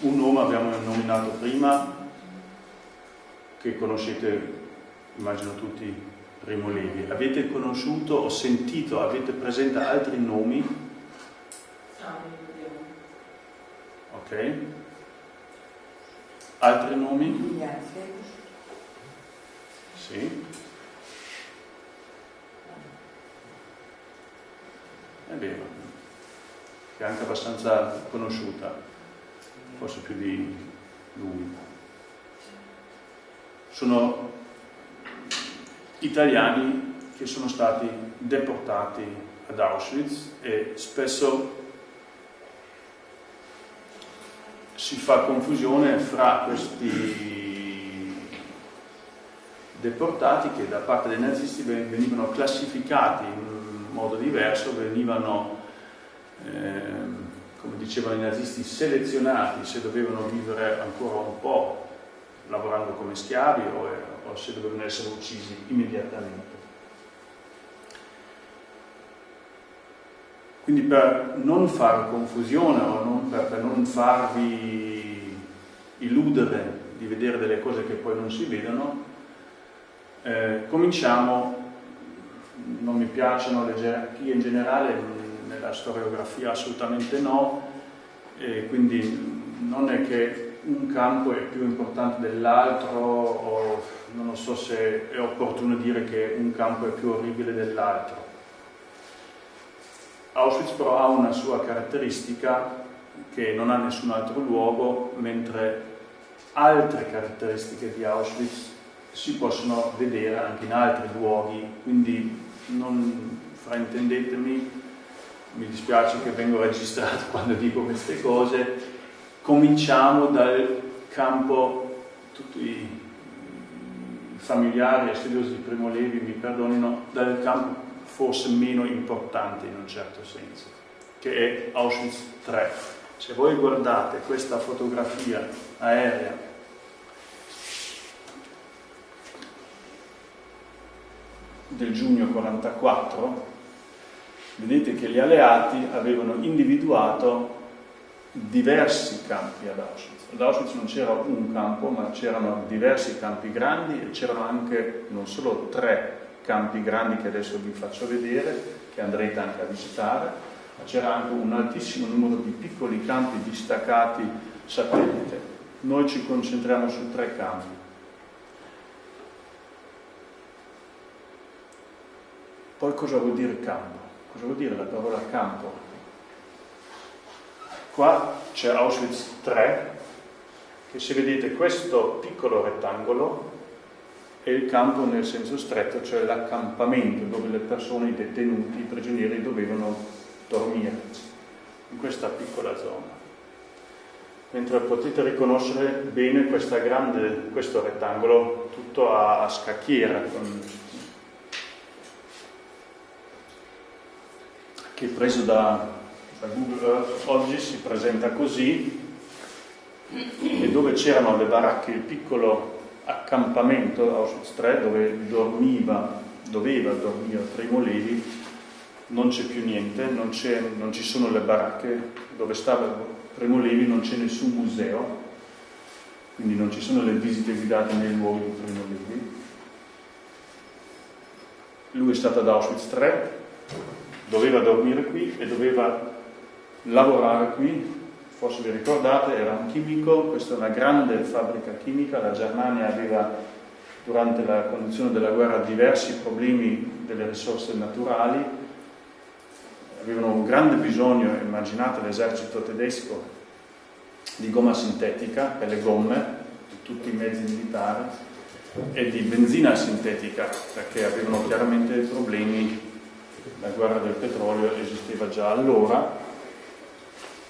Un nome abbiamo nominato prima, che conoscete, immagino tutti, Primo Levi. Avete conosciuto o sentito, avete presente altri nomi? Ok. Altri nomi? Sì. È vero, che è anche abbastanza conosciuta forse più di lui. Sono italiani che sono stati deportati ad Auschwitz e spesso si fa confusione fra questi deportati che da parte dei nazisti venivano classificati in modo diverso, venivano eh, come dicevano i nazisti, selezionati se dovevano vivere ancora un po' lavorando come schiavi o, o se dovevano essere uccisi immediatamente. Quindi per non fare confusione o non per, per, non farvi illudere di vedere delle cose che poi non si vedono, eh, cominciamo, non mi piacciono le gerarchie in generale, nella storiografia assolutamente no, e quindi non è che un campo è più importante dell'altro o non so se è opportuno dire che un campo è più orribile dell'altro. Auschwitz però ha una sua caratteristica che non ha nessun altro luogo, mentre altre caratteristiche di Auschwitz si possono vedere anche in altri luoghi, quindi non fraintendetemi, mi dispiace che vengo registrato [LAUGHS] quando dico queste cose, cominciamo dal campo, tutti i familiari e studiosi di Primo Levi mi perdonino, dal campo forse meno importante in un certo senso, che è Auschwitz III. Se voi guardate questa fotografia aerea del giugno 44, vedete che gli alleati avevano individuato diversi campi ad Auschwitz. Ad Auschwitz non c'era un campo, ma c'erano diversi campi grandi e c'erano anche non solo tre campi grandi che adesso vi faccio vedere, che andrete anche a visitare, ma c'era anche un altissimo numero di piccoli campi distaccati satellite. Noi ci concentriamo su tre campi. Poi cosa vuol dire campo? Cosa vuol dire la parola campo? Qua c'è Auschwitz 3, che se vedete questo piccolo rettangolo è il campo nel senso stretto, cioè l'accampamento dove le persone, i detenuti, i prigionieri dovevano dormire, in questa piccola zona. Mentre potete riconoscere bene grande, questo rettangolo tutto a, a scacchiera, con, che preso da, da Google Earth oggi si presenta così, e dove c'erano le baracche, il piccolo accampamento Auschwitz 3 dove dormiva, doveva dormire Primo Levi, non c'è più niente, non, non, ci sono le baracche dove stava Primo Levi, non c'è nessun museo, quindi non ci sono le visite guidate nei luoghi di Primo Levi. Lui è stato ad Auschwitz 3, doveva dormire qui e doveva lavorare qui. Forse vi ricordate, era un chimico, questa è una grande fabbrica chimica, la Germania aveva durante la conduzione della guerra diversi problemi delle risorse naturali, avevano un grande bisogno, immaginate l'esercito tedesco, di gomma sintetica per le gomme, di tutti i mezzi militari, e di benzina sintetica, perché avevano chiaramente problemi, la guerra del petrolio esisteva già allora,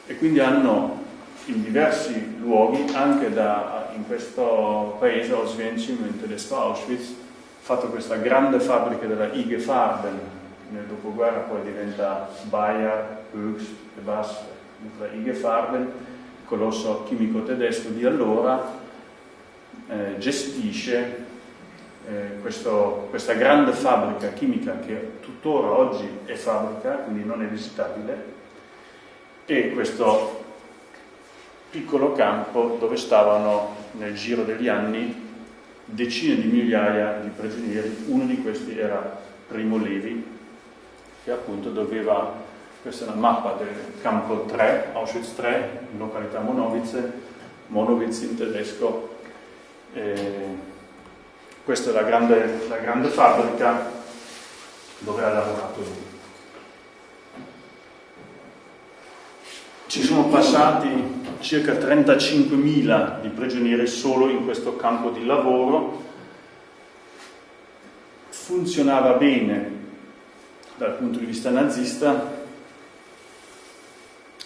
e quindi hanno in diversi luoghi, anche da, in questo paese, Oswiecim, in tedesco Auschwitz, fatto questa grande fabbrica della IG Farben, nel dopoguerra poi diventa Bayer, Höchst e Bass, la IG Farben, colosso chimico tedesco di allora, eh, gestisce eh, questo, questa grande fabbrica chimica che tuttora oggi è fabbrica, quindi non è visitabile, e questo piccolo campo dove stavano nel giro degli anni decine di migliaia di prigionieri, uno di questi era Primo Levi, che appunto doveva, questa è una mappa del campo 3, Auschwitz 3, in località Monowitz, Monowitz in tedesco, e questa è la grande, la grande fabbrica dove ha lavorato lui. Ci sono passati circa 35.000 di prigionieri solo in questo campo di lavoro. Funzionava bene dal punto di vista nazista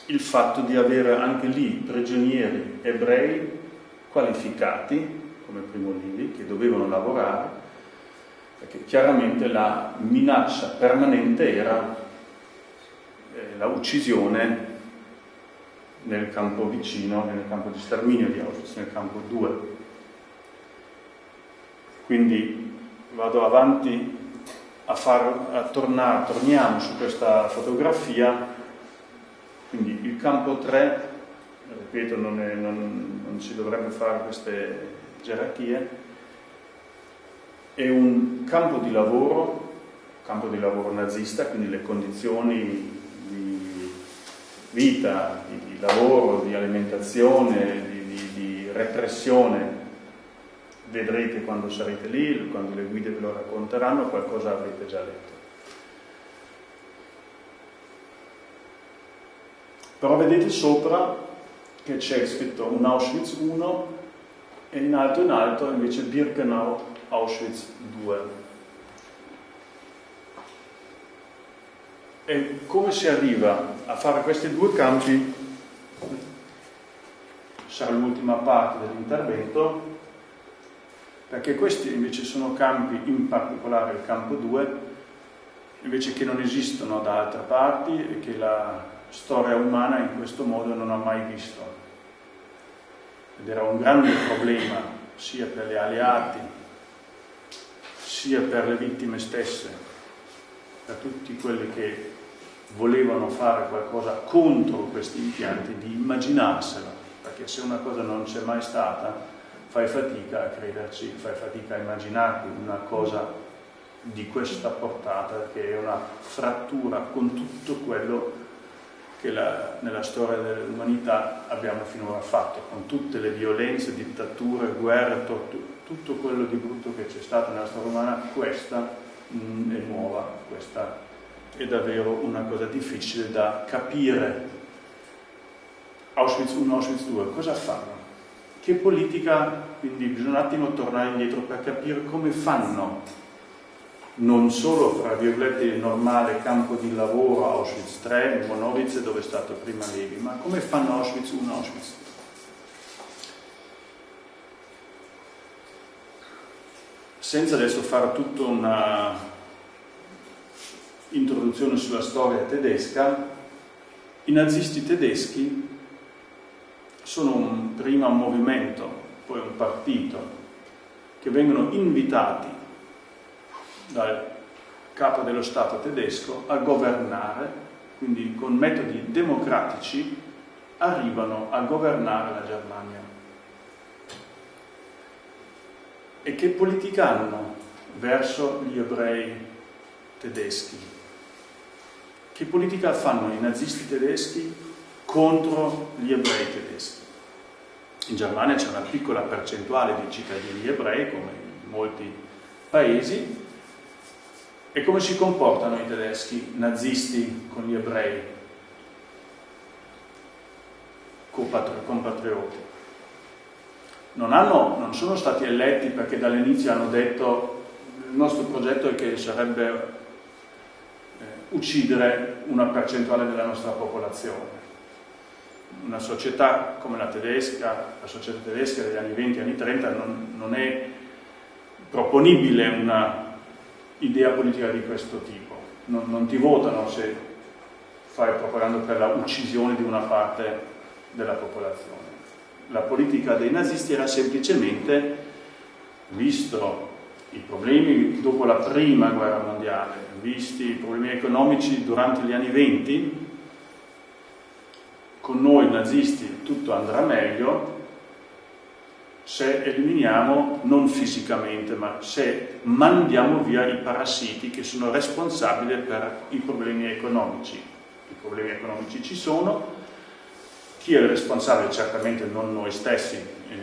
il fatto di avere anche lì prigionieri ebrei qualificati, come Primo Levi, che dovevano lavorare, perché chiaramente la minaccia permanente era eh, la uccisione nel campo vicino, nel campo di sterminio di Auschwitz, nel campo 2. Quindi vado avanti a, far, a tornare, torniamo su questa fotografia, quindi il campo 3, ripeto non, è, non, non si dovrebbe fare queste gerarchie, è un campo di lavoro, campo di lavoro nazista, quindi le condizioni di vita, di lavoro, di alimentazione, di, di, di repressione, vedrete quando sarete lì, quando le guide ve lo racconteranno, qualcosa avrete già letto. Però vedete sopra che c'è scritto un Auschwitz 1 e in alto in alto invece Birkenau Auschwitz 2. E come si arriva a fare questi due campi sarà l'ultima parte dell'intervento, perché questi invece sono campi, in particolare il campo 2, invece che non esistono da altre parti e che la storia umana in questo modo non ha mai visto. Ed era un grande problema sia per gli alleati sia per le vittime stesse, per tutti quelli che volevano fare qualcosa contro questi impianti, di immaginarsela, perché se una cosa non c'è mai stata, fai fatica a crederci, fai fatica a immaginarti una cosa di questa portata che è una frattura con tutto quello che la, nella storia dell'umanità abbiamo finora fatto, con tutte le violenze, dittature, guerre, tutto quello di brutto che c'è stato nella storia umana, questa mh, mm, è nuova, questa è davvero una cosa difficile da capire. Auschwitz 1, Auschwitz 2, cosa fanno? Che politica, quindi bisogna un attimo tornare indietro per capire come fanno non solo, fra virgolette, il normale campo di lavoro Auschwitz 3, Monowitz dove è stato prima Levi, ma come fanno Auschwitz 1, Auschwitz 2? Senza adesso fare tutta una introduzione sulla storia tedesca, i nazisti tedeschi sono un, prima un movimento, poi un partito, che vengono invitati dal capo dello Stato tedesco a governare, quindi con metodi democratici arrivano a governare la Germania. E che politica hanno verso gli ebrei tedeschi? Che politica fanno i nazisti tedeschi contro gli ebrei tedeschi? In Germania c'è una piccola percentuale di cittadini ebrei, come in molti paesi, e come si comportano i tedeschi nazisti con gli ebrei, compatrioti? Non, hanno, non sono stati eletti perché dall'inizio hanno detto il nostro progetto è che sarebbe eh, uccidere una percentuale della nostra popolazione. Una società come la tedesca, la società tedesca degli anni 20 e anni 30 non, non è proponibile una idea politica di questo tipo. Non, non ti votano se fai propaganda per la uccisione di una parte della popolazione. La politica dei nazisti era semplicemente, visto i problemi dopo la prima guerra mondiale, visti i problemi economici durante gli anni venti, con noi nazisti tutto andrà meglio, se eliminiamo, non fisicamente, ma se mandiamo via i parassiti che sono responsabili per i problemi economici. I problemi economici ci sono, chi è il responsabile? Certamente non noi stessi, eh,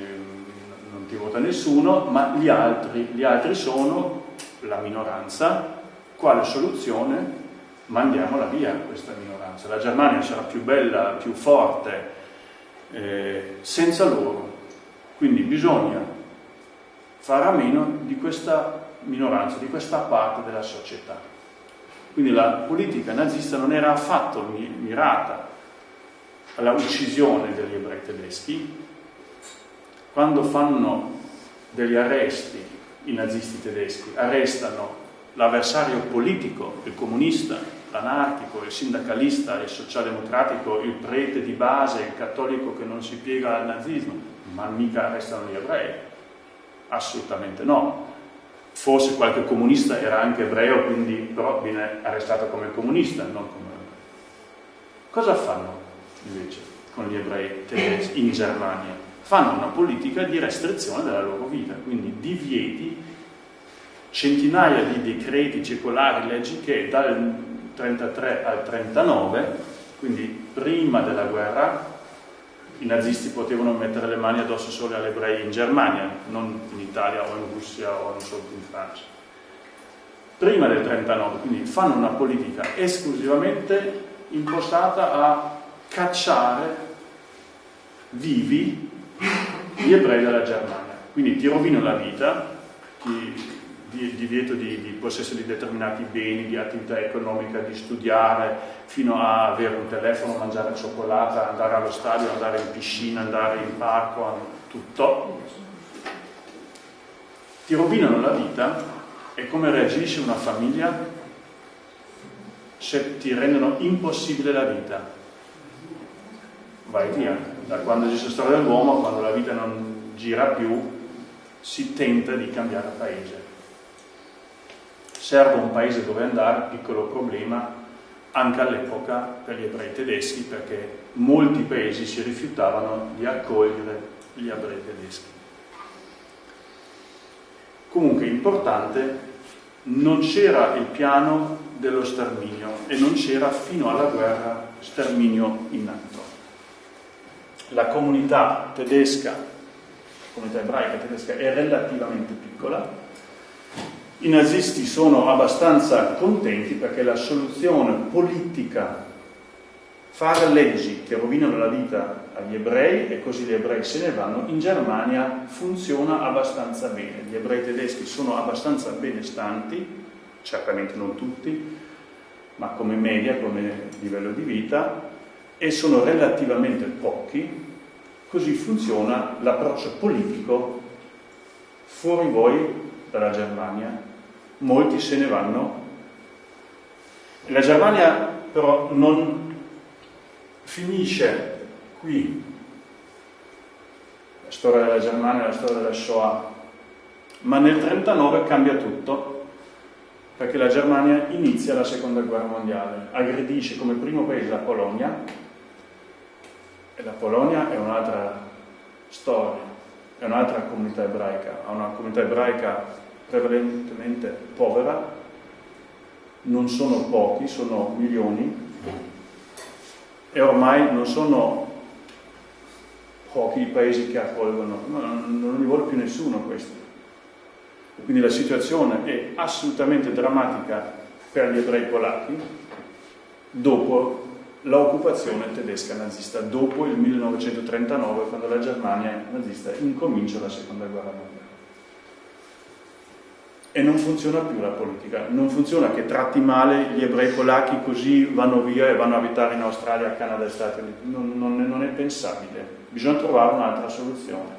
non ti vota nessuno, ma gli altri, gli altri sono la minoranza. Quale soluzione? Mandiamola via questa minoranza. La Germania sarà più bella, più forte, eh, senza loro quindi bisogna fare a meno di questa minoranza, di questa parte della società. Quindi la politica nazista non era affatto mirata alla uccisione degli ebrei tedeschi. Quando fanno degli arresti i nazisti tedeschi, arrestano l'avversario politico, il comunista, l'anarchico, il sindacalista, il socialdemocratico, il prete di base, il cattolico che non si piega al nazismo, ma mica arrestano gli ebrei, assolutamente no. Forse qualche comunista era anche ebreo, quindi però viene arrestato come comunista, non come ebreo. Cosa fanno invece con gli ebrei tedeschi in Germania? Fanno una politica di restrizione della loro vita, quindi divieti, centinaia di decreti, circolari, leggi che dal 33 al 39, quindi prima della guerra, i nazisti potevano mettere le mani addosso solo agli ebrei in Germania, non in Italia o in Russia o solo in Francia. Prima del 39, quindi fanno una politica esclusivamente impostata a cacciare vivi gli ebrei dalla Germania. Quindi ti rovino la vita, ti di divieto di, di, possesso di determinati beni, di attività economica, di studiare, fino a avere un telefono, mangiare cioccolata, andare allo stadio, andare in piscina, andare in parco, tutto. Ti rovinano la vita e come reagisce una famiglia se ti rendono impossibile la vita? Vai via. Da quando esiste la storia dell'uomo, quando la vita non gira più, si tenta di cambiare paese serve un paese dove andare, piccolo problema anche all'epoca per gli ebrei tedeschi perché molti paesi si rifiutavano di accogliere gli ebrei tedeschi. Comunque importante, non c'era il piano dello sterminio e non c'era fino alla guerra sterminio in atto. La comunità tedesca, la comunità ebraica tedesca è relativamente piccola, i nazisti sono abbastanza contenti perché la soluzione politica, fare leggi che rovinano la vita agli ebrei e così gli ebrei se ne vanno, in Germania funziona abbastanza bene. Gli ebrei tedeschi sono abbastanza benestanti, certamente non tutti, ma come media, come livello di vita, e sono relativamente pochi, così funziona l'approccio politico fuori voi dalla Germania molti se ne vanno. La Germania però non finisce qui. La storia della Germania, la storia della Shoah, ma nel 1939 cambia tutto perché la Germania inizia la seconda guerra mondiale, aggredisce come primo paese la Polonia e la Polonia è un'altra storia, è un'altra comunità ebraica, ha una comunità ebraica prevalentemente povera, non sono pochi, sono milioni. E ormai non sono pochi i paesi che accolgono, non, li vuole più nessuno questo. Quindi la situazione è assolutamente drammatica per gli ebrei polacchi dopo l'occupazione tedesca nazista, dopo il 1939, quando la Germania nazista incomincia la seconda guerra mondiale e non funziona più la politica, non funziona che tratti male gli ebrei polacchi così vanno via e vanno a abitare in Australia, Canada e Stati Uniti, non, non, non è pensabile, bisogna trovare un'altra soluzione.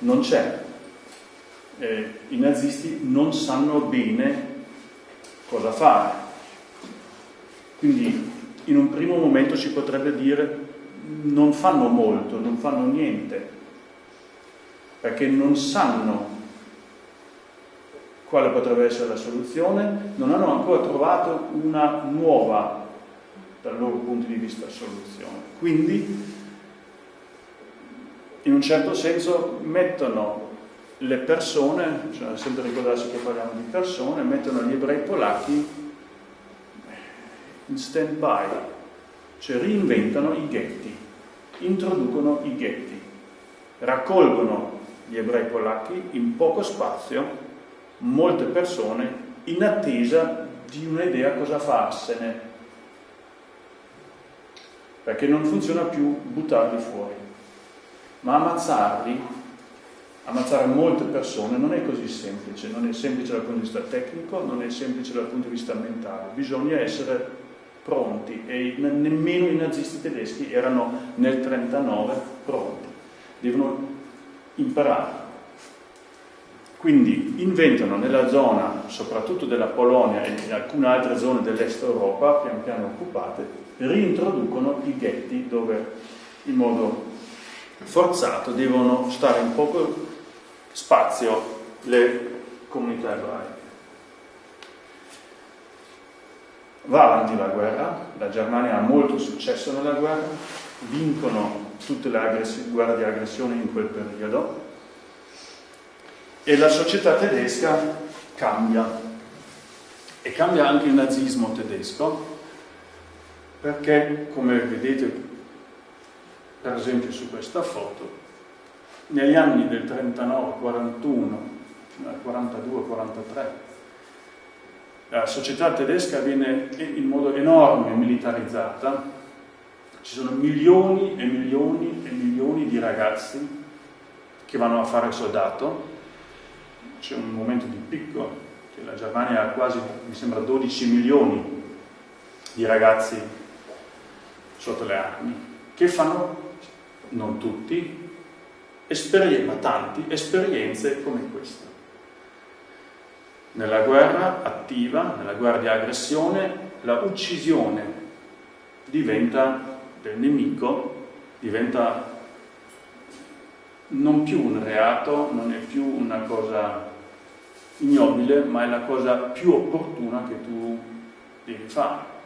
Non c'è, eh, i nazisti non sanno bene cosa fare, quindi in un primo momento si potrebbe dire non fanno molto, non fanno niente, perché non sanno quale potrebbe essere la soluzione, non hanno ancora trovato una nuova, dal loro punto di vista, soluzione. Quindi, in un certo senso, mettono le persone, bisogna sempre ricordarsi che parliamo di persone, mettono gli ebrei polacchi in stand by, cioè reinventano i ghetti, introducono i ghetti, raccolgono gli ebrei polacchi, in poco spazio, molte persone in attesa di un'idea cosa farsene, perché non funziona più buttarli fuori. Ma ammazzarli, ammazzare molte persone non è così semplice, non è semplice dal punto di vista tecnico, non è semplice dal punto di vista mentale, bisogna essere pronti e nemmeno i nazisti tedeschi erano nel 1939 pronti, devono imparare. Quindi inventano nella zona, soprattutto della Polonia e in alcune altre zone dell'est Europa, pian piano occupate, reintroducono i ghetti dove in modo forzato devono stare in poco spazio le comunità ebraiche. Va avanti la guerra, la Germania ha molto successo nella guerra, vincono tutte le guerre di aggressione in quel periodo e la società tedesca cambia. E cambia anche il nazismo tedesco perché come vedete per esempio su questa foto negli anni del 39-41 fino al 42-43 la società tedesca viene in modo enorme militarizzata ci sono milioni e milioni e milioni di ragazzi che vanno a fare soldato, c'è un momento di picco, che la Germania ha quasi, mi sembra, 12 milioni di ragazzi sotto le armi, che fanno, non tutti, ma tanti, esperienze come questa. Nella guerra attiva, nella guerra di aggressione, la uccisione diventa del nemico diventa non più un reato, non è più una cosa ignobile, ma è la cosa più opportuna che tu devi fare.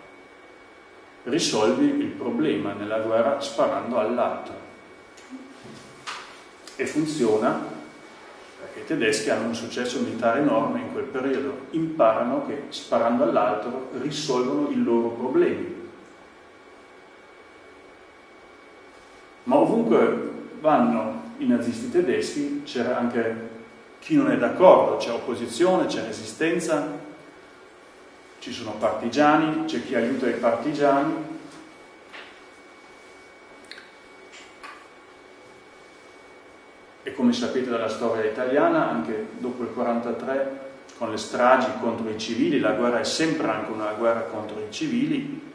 Risolvi il problema nella guerra sparando all'altro. E funziona perché i tedeschi hanno un successo militare enorme in quel periodo, imparano che sparando all'altro risolvono i loro problemi. Ma ovunque vanno i nazisti tedeschi c'era anche chi non è d'accordo, c'è opposizione, c'è resistenza, ci sono partigiani, c'è chi aiuta i partigiani. E come sapete dalla storia italiana, anche dopo il 1943, con le stragi contro i civili, la guerra è sempre anche una guerra contro i civili,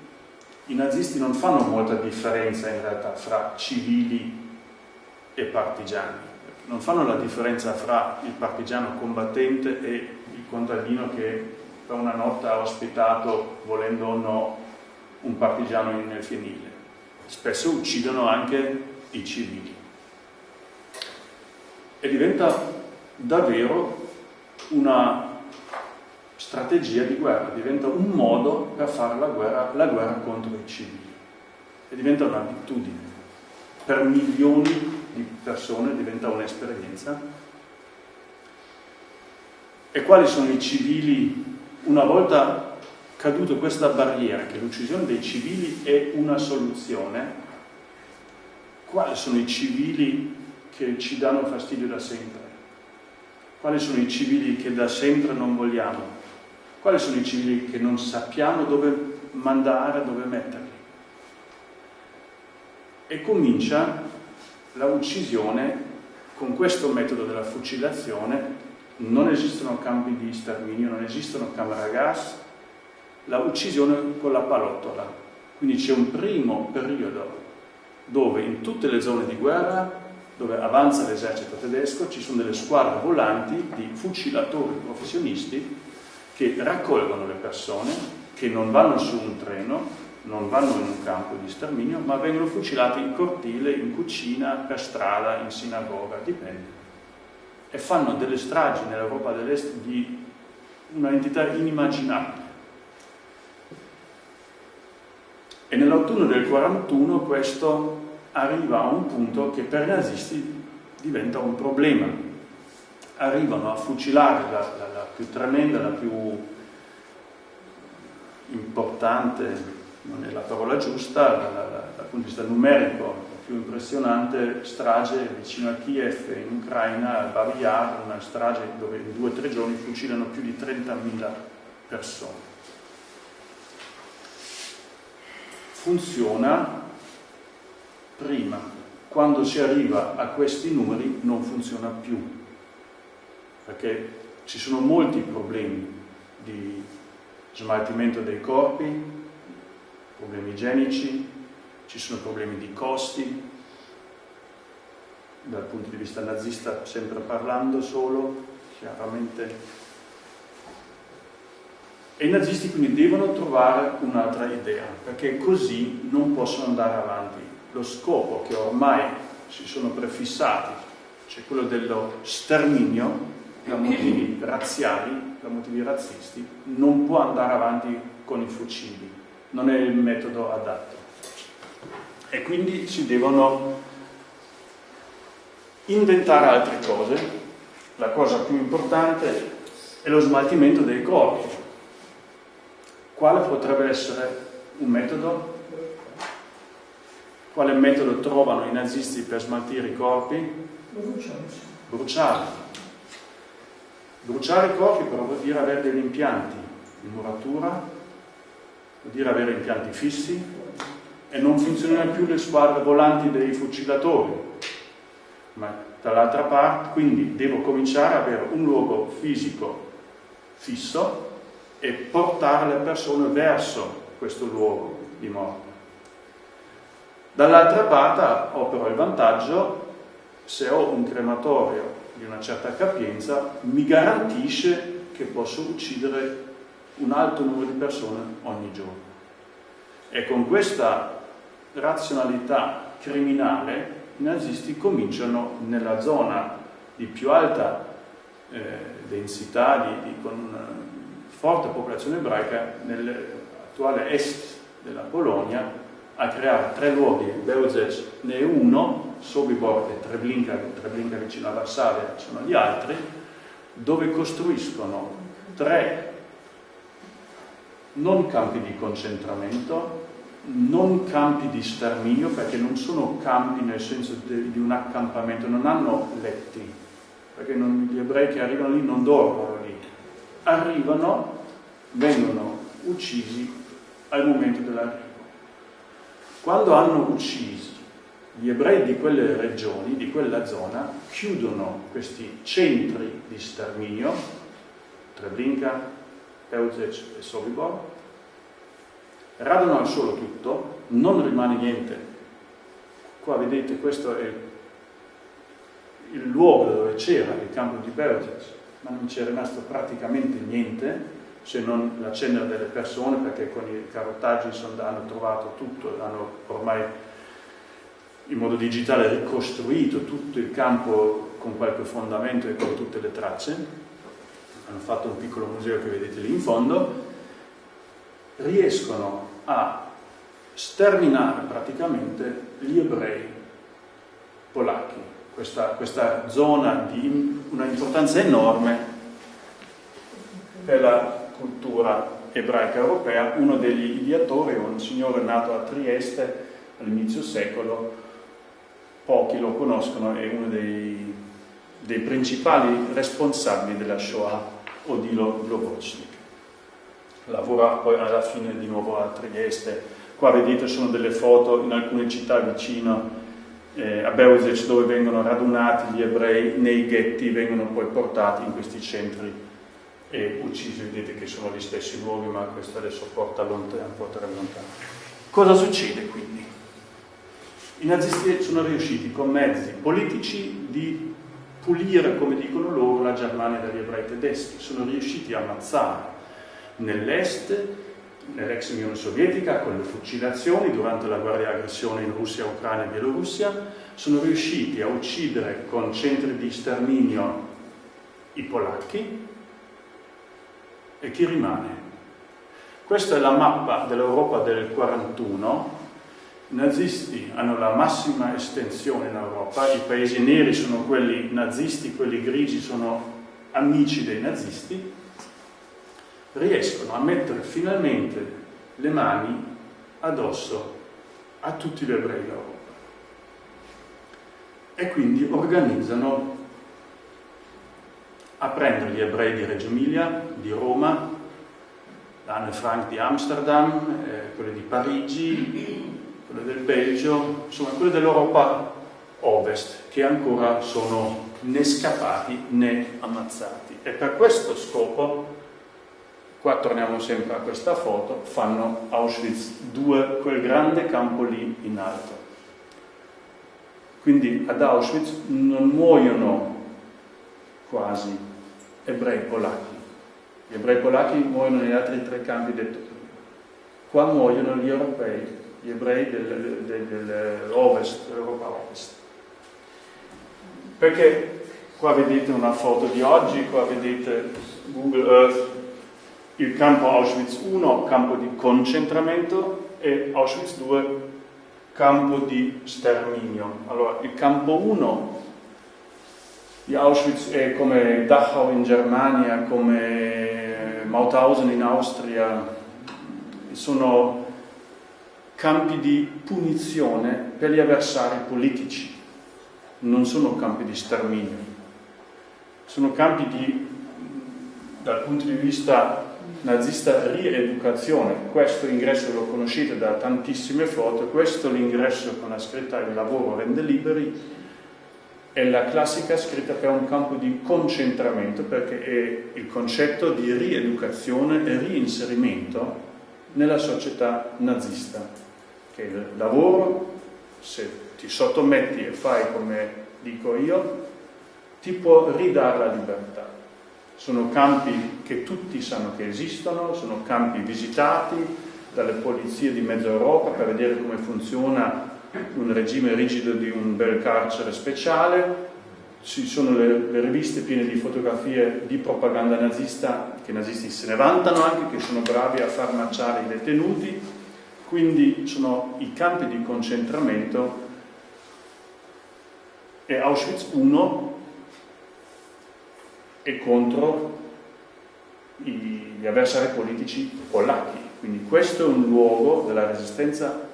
i nazisti non fanno molta differenza in realtà fra civili e partigiani non fanno la differenza fra il partigiano combattente e il contadino che per una notte ha ospitato, volendo o no, un partigiano nel fienile. Spesso uccidono anche i civili. E diventa davvero una strategia di guerra, diventa un modo per fare la guerra, la guerra contro i civili. E diventa un'abitudine per milioni di persone diventa un'esperienza. E quali sono i civili, una volta caduto questa barriera, che l'uccisione dei civili è una soluzione, quali sono i civili che ci danno fastidio da sempre? Quali sono i civili che da sempre non vogliamo? Quali sono i civili che non sappiamo dove mandare, dove metterli? E comincia la uccisione con questo metodo della fucilazione non esistono campi di sterminio, non esistono camere a gas, la uccisione con la palottola. Quindi c'è un primo periodo dove in tutte le zone di guerra, dove avanza l'esercito tedesco, ci sono delle squadre volanti di fucilatori professionisti che raccolgono le persone, che non vanno su un treno, non vanno in un campo di sterminio, ma vengono fucilati in cortile, in cucina, per strada, in sinagoga, dipende. E fanno delle stragi nell'Europa dell'Est di una entità inimmaginabile. E nell'autunno del 41 questo arriva a un punto che per i nazisti diventa un problema. Arrivano a fucilare la, la, la più tremenda, la più importante non è la parola giusta, dal, dal punto di vista numerico più impressionante strage vicino a Kiev in Ucraina, al Babi una strage dove in due o tre giorni fucilano più di 30.000 persone. Funziona prima, quando si arriva a questi numeri non funziona più, perché ci sono molti problemi di smaltimento dei corpi, problemi igienici, ci sono problemi di costi, dal punto di vista nazista sempre parlando solo, chiaramente. E i nazisti quindi devono trovare un'altra idea, perché così non possono andare avanti. Lo scopo che ormai si sono prefissati, cioè quello dello sterminio per motivi razziali, per motivi razzisti, non può andare avanti con i fucili non è il metodo adatto. E quindi si devono inventare altre cose. La cosa più importante è lo smaltimento dei corpi. Quale potrebbe essere un metodo? Quale metodo trovano i nazisti per smaltire i corpi? Bruciarli. Bruciare i corpi però vuol dire avere degli impianti di muratura vuol dire avere impianti fissi e non funzionano più le squadre volanti dei fucilatori, ma dall'altra parte quindi devo cominciare ad avere un luogo fisico fisso e portare le persone verso questo luogo di morte. Dall'altra parte ho però il vantaggio, se ho un crematorio di una certa capienza, mi garantisce che posso uccidere un alto numero di persone ogni giorno. E con questa razionalità criminale i nazisti cominciano nella zona di più alta eh, densità, di, di, con forte popolazione ebraica, nell'attuale est della Polonia, a creare tre luoghi, Beuzec ne è uno, Sobibor e Treblinka, Treblinka vicino a Varsavia, sono gli altri, dove costruiscono tre non campi di concentramento, non campi di sterminio, perché non sono campi nel senso di, di un accampamento, non hanno letti, perché non, gli ebrei che arrivano lì non dormono lì, arrivano, vengono uccisi al momento dell'arrivo. Quando hanno ucciso gli ebrei di quelle regioni, di quella zona, chiudono questi centri di sterminio, Treblinka, Peuzec e Sobibor, radono al suolo tutto, non rimane niente. Qua vedete, questo è il luogo dove c'era il campo di Peuzec, ma non c'è rimasto praticamente niente, se non la cenere delle persone, perché con i carottaggi hanno trovato tutto, hanno ormai in modo digitale ricostruito tutto il campo con qualche fondamento e con tutte le tracce. Hanno fatto un piccolo museo che vedete lì in fondo. Riescono a sterminare praticamente gli ebrei polacchi. Questa, questa zona di una importanza enorme per la cultura ebraica europea, uno degli ideatori un signore nato a Trieste all'inizio secolo, pochi lo conoscono, è uno dei, dei principali responsabili della Shoah, Odilo Globocnik. Lavora poi alla fine di nuovo a Trieste. Qua vedete sono delle foto in alcune città vicino eh, a Beuzec dove vengono radunati gli ebrei nei ghetti, vengono poi portati in questi centri e uccisi, vedete che sono gli stessi luoghi, ma questo adesso porta lontano, un po' lontano. Cosa succede quindi? I nazisti sono riusciti con mezzi politici di pulire, come dicono loro, la Germania dagli ebrei tedeschi, sono riusciti a ammazzare nell'est, nell'ex Unione Sovietica, con le fucilazioni durante la guerra di aggressione in Russia, Ucraina e Bielorussia, sono riusciti a uccidere con centri di sterminio i polacchi, e chi rimane? Questa è la mappa dell'Europa del 41. I nazisti hanno la massima estensione in Europa, i paesi neri sono quelli nazisti, quelli grigi sono amici dei nazisti, riescono a mettere finalmente le mani addosso a tutti gli ebrei d'Europa. E quindi organizzano a prendere gli ebrei di Reggio Emilia, di Roma, l'Anne Frank di Amsterdam, eh, quelli di Parigi, quelli del Belgio, insomma quelli dell'Europa ovest che ancora sono né scappati né ammazzati. E per questo scopo, qua torniamo sempre a questa foto, fanno Auschwitz 2, quel grande campo lì in alto. Quindi ad Auschwitz non muoiono quasi ebrei polacchi. Gli ebrei polacchi muoiono negli altri tre campi detto. Qua muoiono gli europei, gli ebrei dell'ovest, dell'Europa ovest. Perché qua vedete una foto di oggi, qua vedete Google Earth, il campo Auschwitz 1, campo di concentramento, e Auschwitz 2, campo di sterminio. Allora, il campo 1 di Auschwitz è come Dachau in Germania, come Mauthausen in Austria, sono campi di punizione per gli avversari politici, non sono campi di sterminio, sono campi di, dal punto di vista nazista, rieducazione. Questo ingresso lo conoscete da tantissime foto, questo l'ingresso con la scritta il lavoro rende liberi, è la classica scritta per un campo di concentramento perché è il concetto di rieducazione e reinserimento nella società nazista, che il lavoro, se ti sottometti e fai come dico io, ti può ridare la libertà. Sono campi che tutti sanno che esistono, sono campi visitati dalle polizie di mezza Europa per vedere come funziona un regime rigido di un bel carcere speciale, ci sono le, le, riviste piene di fotografie di propaganda nazista, che i nazisti se ne vantano anche, che sono bravi a far marciare i detenuti, quindi sono i campi di concentramento e Auschwitz I è contro gli avversari politici polacchi, quindi questo è un luogo della resistenza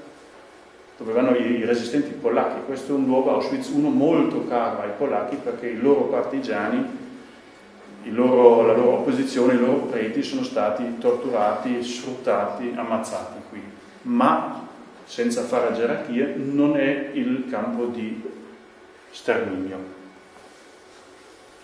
dove vanno i resistenti polacchi, questo è un luogo Auschwitz I molto caro ai polacchi perché i loro partigiani, il loro, la loro opposizione, i loro preti sono stati torturati, sfruttati, ammazzati qui, ma senza fare gerarchie non è il campo di sterminio.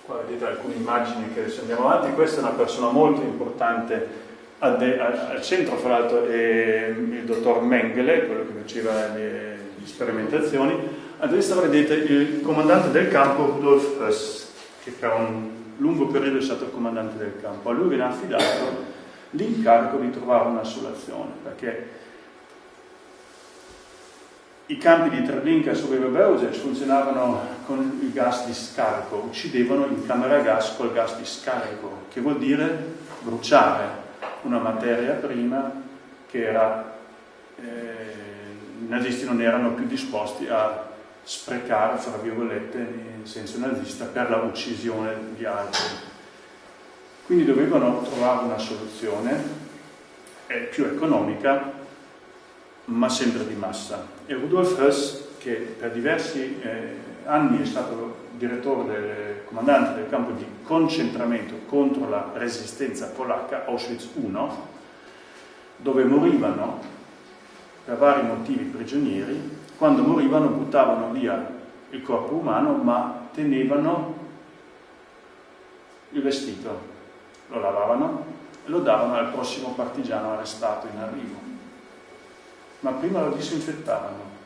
Qua vedete alcune immagini che se andiamo avanti, questa è una persona molto importante al, centro, fra l'altro, il dottor Mengele, quello che faceva le, le sperimentazioni, a destra vedete il comandante del campo Rudolf Höss, che per un lungo periodo è stato il comandante del campo. A lui viene affidato l'incarico di trovare una soluzione, perché i campi di Treblinka e Sobrevebeuze funzionavano con il gas di scarico, uccidevano in camera a gas col gas di scarico, che vuol dire bruciare una materia prima che era, eh, i nazisti non erano più disposti a sprecare, fra virgolette, in senso nazista, per la uccisione di altri. Quindi dovevano trovare una soluzione eh, più economica ma sempre di massa. E Rudolf Höss, che per diversi eh, anni è stato direttore del comandante del campo di concentramento contro la resistenza polacca, Auschwitz I, dove morivano per vari motivi prigionieri, quando morivano buttavano via il corpo umano ma tenevano il vestito, lo lavavano e lo davano al prossimo partigiano arrestato in arrivo. Ma prima lo disinfettavano,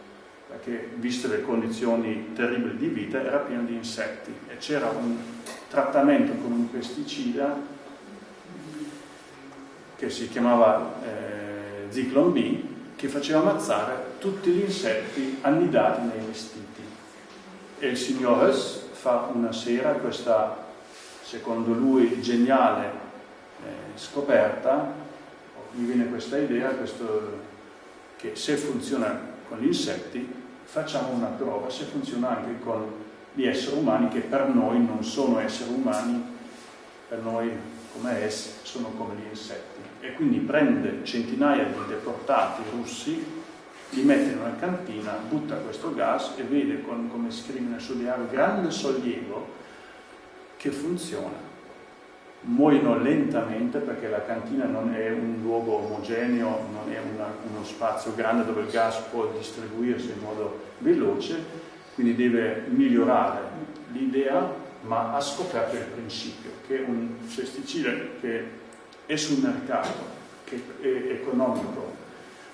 perché viste le condizioni terribili di vita era pieno di insetti e c'era un trattamento con un pesticida che si chiamava eh, Zyklon B che faceva ammazzare tutti gli insetti annidati nei vestiti. E il signor Hess fa una sera questa, secondo lui, geniale eh, scoperta, gli viene questa idea, questo che se funziona con gli insetti facciamo una prova se funziona anche con gli esseri umani che per noi non sono esseri umani, per noi come essi sono come gli insetti. E quindi prende centinaia di deportati russi, li mette in una cantina, butta questo gas e vede, con, come scrive nel suo diario, grande sollievo che funziona muoiono lentamente perché la cantina non è un luogo omogeneo, non è una, uno spazio grande dove il gas può distribuirsi in modo veloce, quindi deve migliorare l'idea, ma ha scoperto il principio che un pesticide che è sul mercato, che è economico,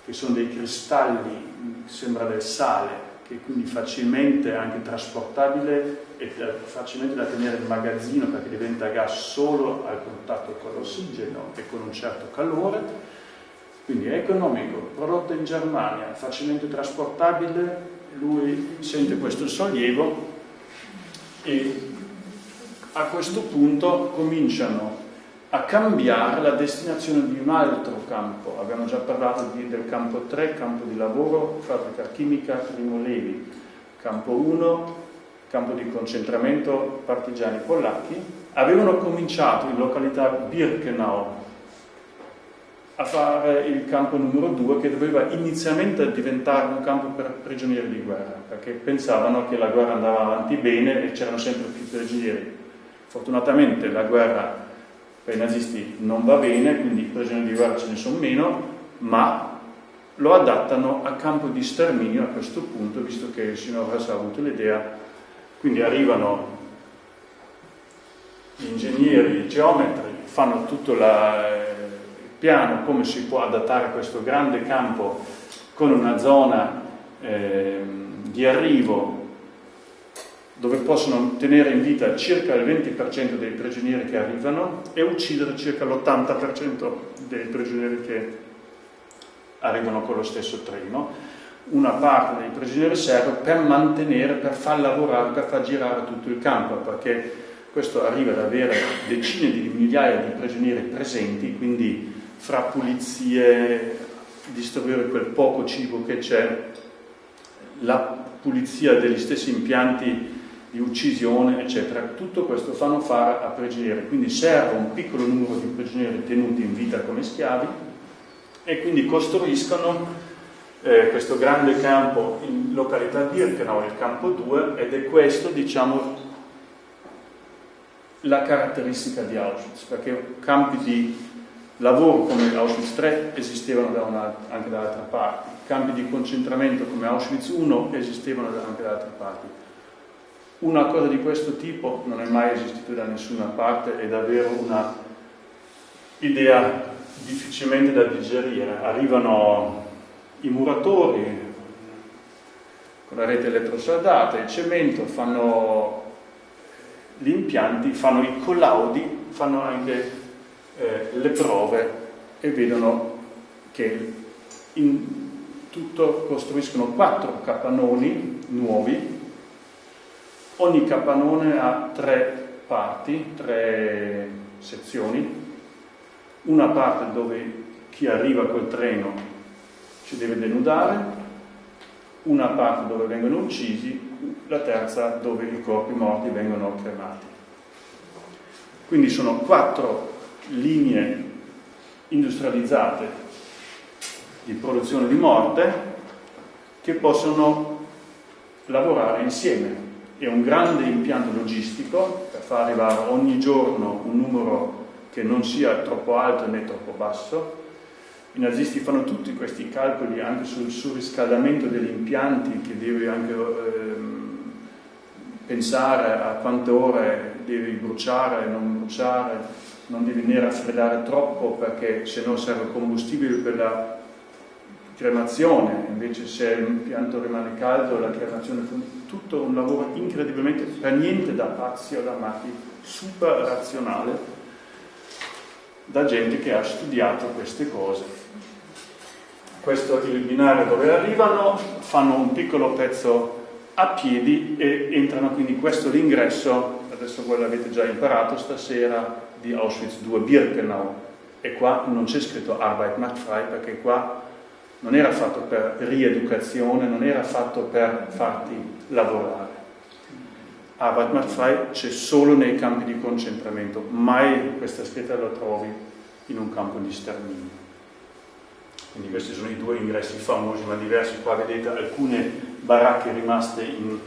che sono dei cristalli, sembra del sale, che quindi facilmente anche trasportabile e facilmente da tenere in magazzino perché diventa gas solo al contatto con l'ossigeno e con un certo calore, quindi è economico, prodotto in Germania, facilmente trasportabile, lui sente questo sollievo e a questo punto cominciano a cambiare la destinazione di un altro campo. Abbiamo già parlato di, del campo 3, campo di lavoro, fabbrica chimica, Primo Levi, campo 1, campo di concentramento partigiani polacchi. Avevano cominciato in località Birkenau a fare il campo numero 2 che doveva inizialmente diventare un campo per prigionieri di guerra, perché pensavano che la guerra andava avanti bene e c'erano sempre più prigionieri. Fortunatamente la guerra per i nazisti non va bene, quindi prigionieri di guerra ce ne sono meno, ma lo adattano a campo di sterminio a questo punto, visto che il signor Hess ha avuto l'idea. Quindi arrivano gli ingegneri, i geometri, fanno tutto la, il piano, come si può adattare questo grande campo con una zona eh, di arrivo dove possono tenere in vita circa il 20% dei prigionieri che arrivano e uccidere circa l'80% dei prigionieri che arrivano con lo stesso treno, una parte dei prigionieri serbi per mantenere, per far lavorare, per far girare tutto il campo, perché questo arriva ad avere decine di migliaia di prigionieri presenti, quindi fra pulizie, distribuire quel poco cibo che c'è, la pulizia degli stessi impianti di uccisione, eccetera. Tutto questo fanno fare a prigionieri, quindi serve un piccolo numero di prigionieri tenuti in vita come schiavi e quindi costruiscono eh, questo grande campo in località Birkenau, il campo 2, ed è questo, diciamo, la caratteristica di Auschwitz, perché campi di lavoro come Auschwitz 3 esistevano da una, anche da altre parti, campi di concentramento come Auschwitz 1 esistevano anche da altre parti. Una cosa di questo tipo non è mai esistita da nessuna parte, è davvero una idea difficilmente da digerire. Arrivano i muratori con la rete elettrosaldata, il cemento, fanno gli impianti, fanno i collaudi, fanno anche eh, le prove e vedono che in tutto costruiscono quattro capannoni nuovi, ogni capannone ha tre parti, tre sezioni, una parte dove chi arriva col treno ci deve denudare, una parte dove vengono uccisi, la terza dove i corpi morti vengono cremati. Quindi sono quattro linee industrializzate di produzione di morte che possono lavorare insieme. È un grande impianto logistico per far arrivare ogni giorno un numero che non sia troppo alto né troppo basso. I nazisti fanno tutti questi calcoli anche sul surriscaldamento degli impianti che deve anche ehm, pensare a quante ore devi bruciare non bruciare non devi né raffreddare troppo perché se no serve combustibile per la cremazione, invece se l'impianto rimane caldo la cremazione fa tutto un lavoro incredibilmente, per niente da pazzi o da matti, super razionale da gente che ha studiato queste cose. Questo è il binario dove arrivano, fanno un piccolo pezzo a piedi e entrano quindi questo l'ingresso, adesso voi l'avete già imparato stasera, di Auschwitz II Birkenau e qua non c'è scritto Arbeit macht frei perché qua non era fatto per rieducazione, non era fatto per farti lavorare. Arbeit macht frei c'è solo nei campi di concentramento, mai questa scritta la trovi in un campo di sterminio. Quindi questi sono i due ingressi famosi ma diversi, qua vedete alcune baracche rimaste in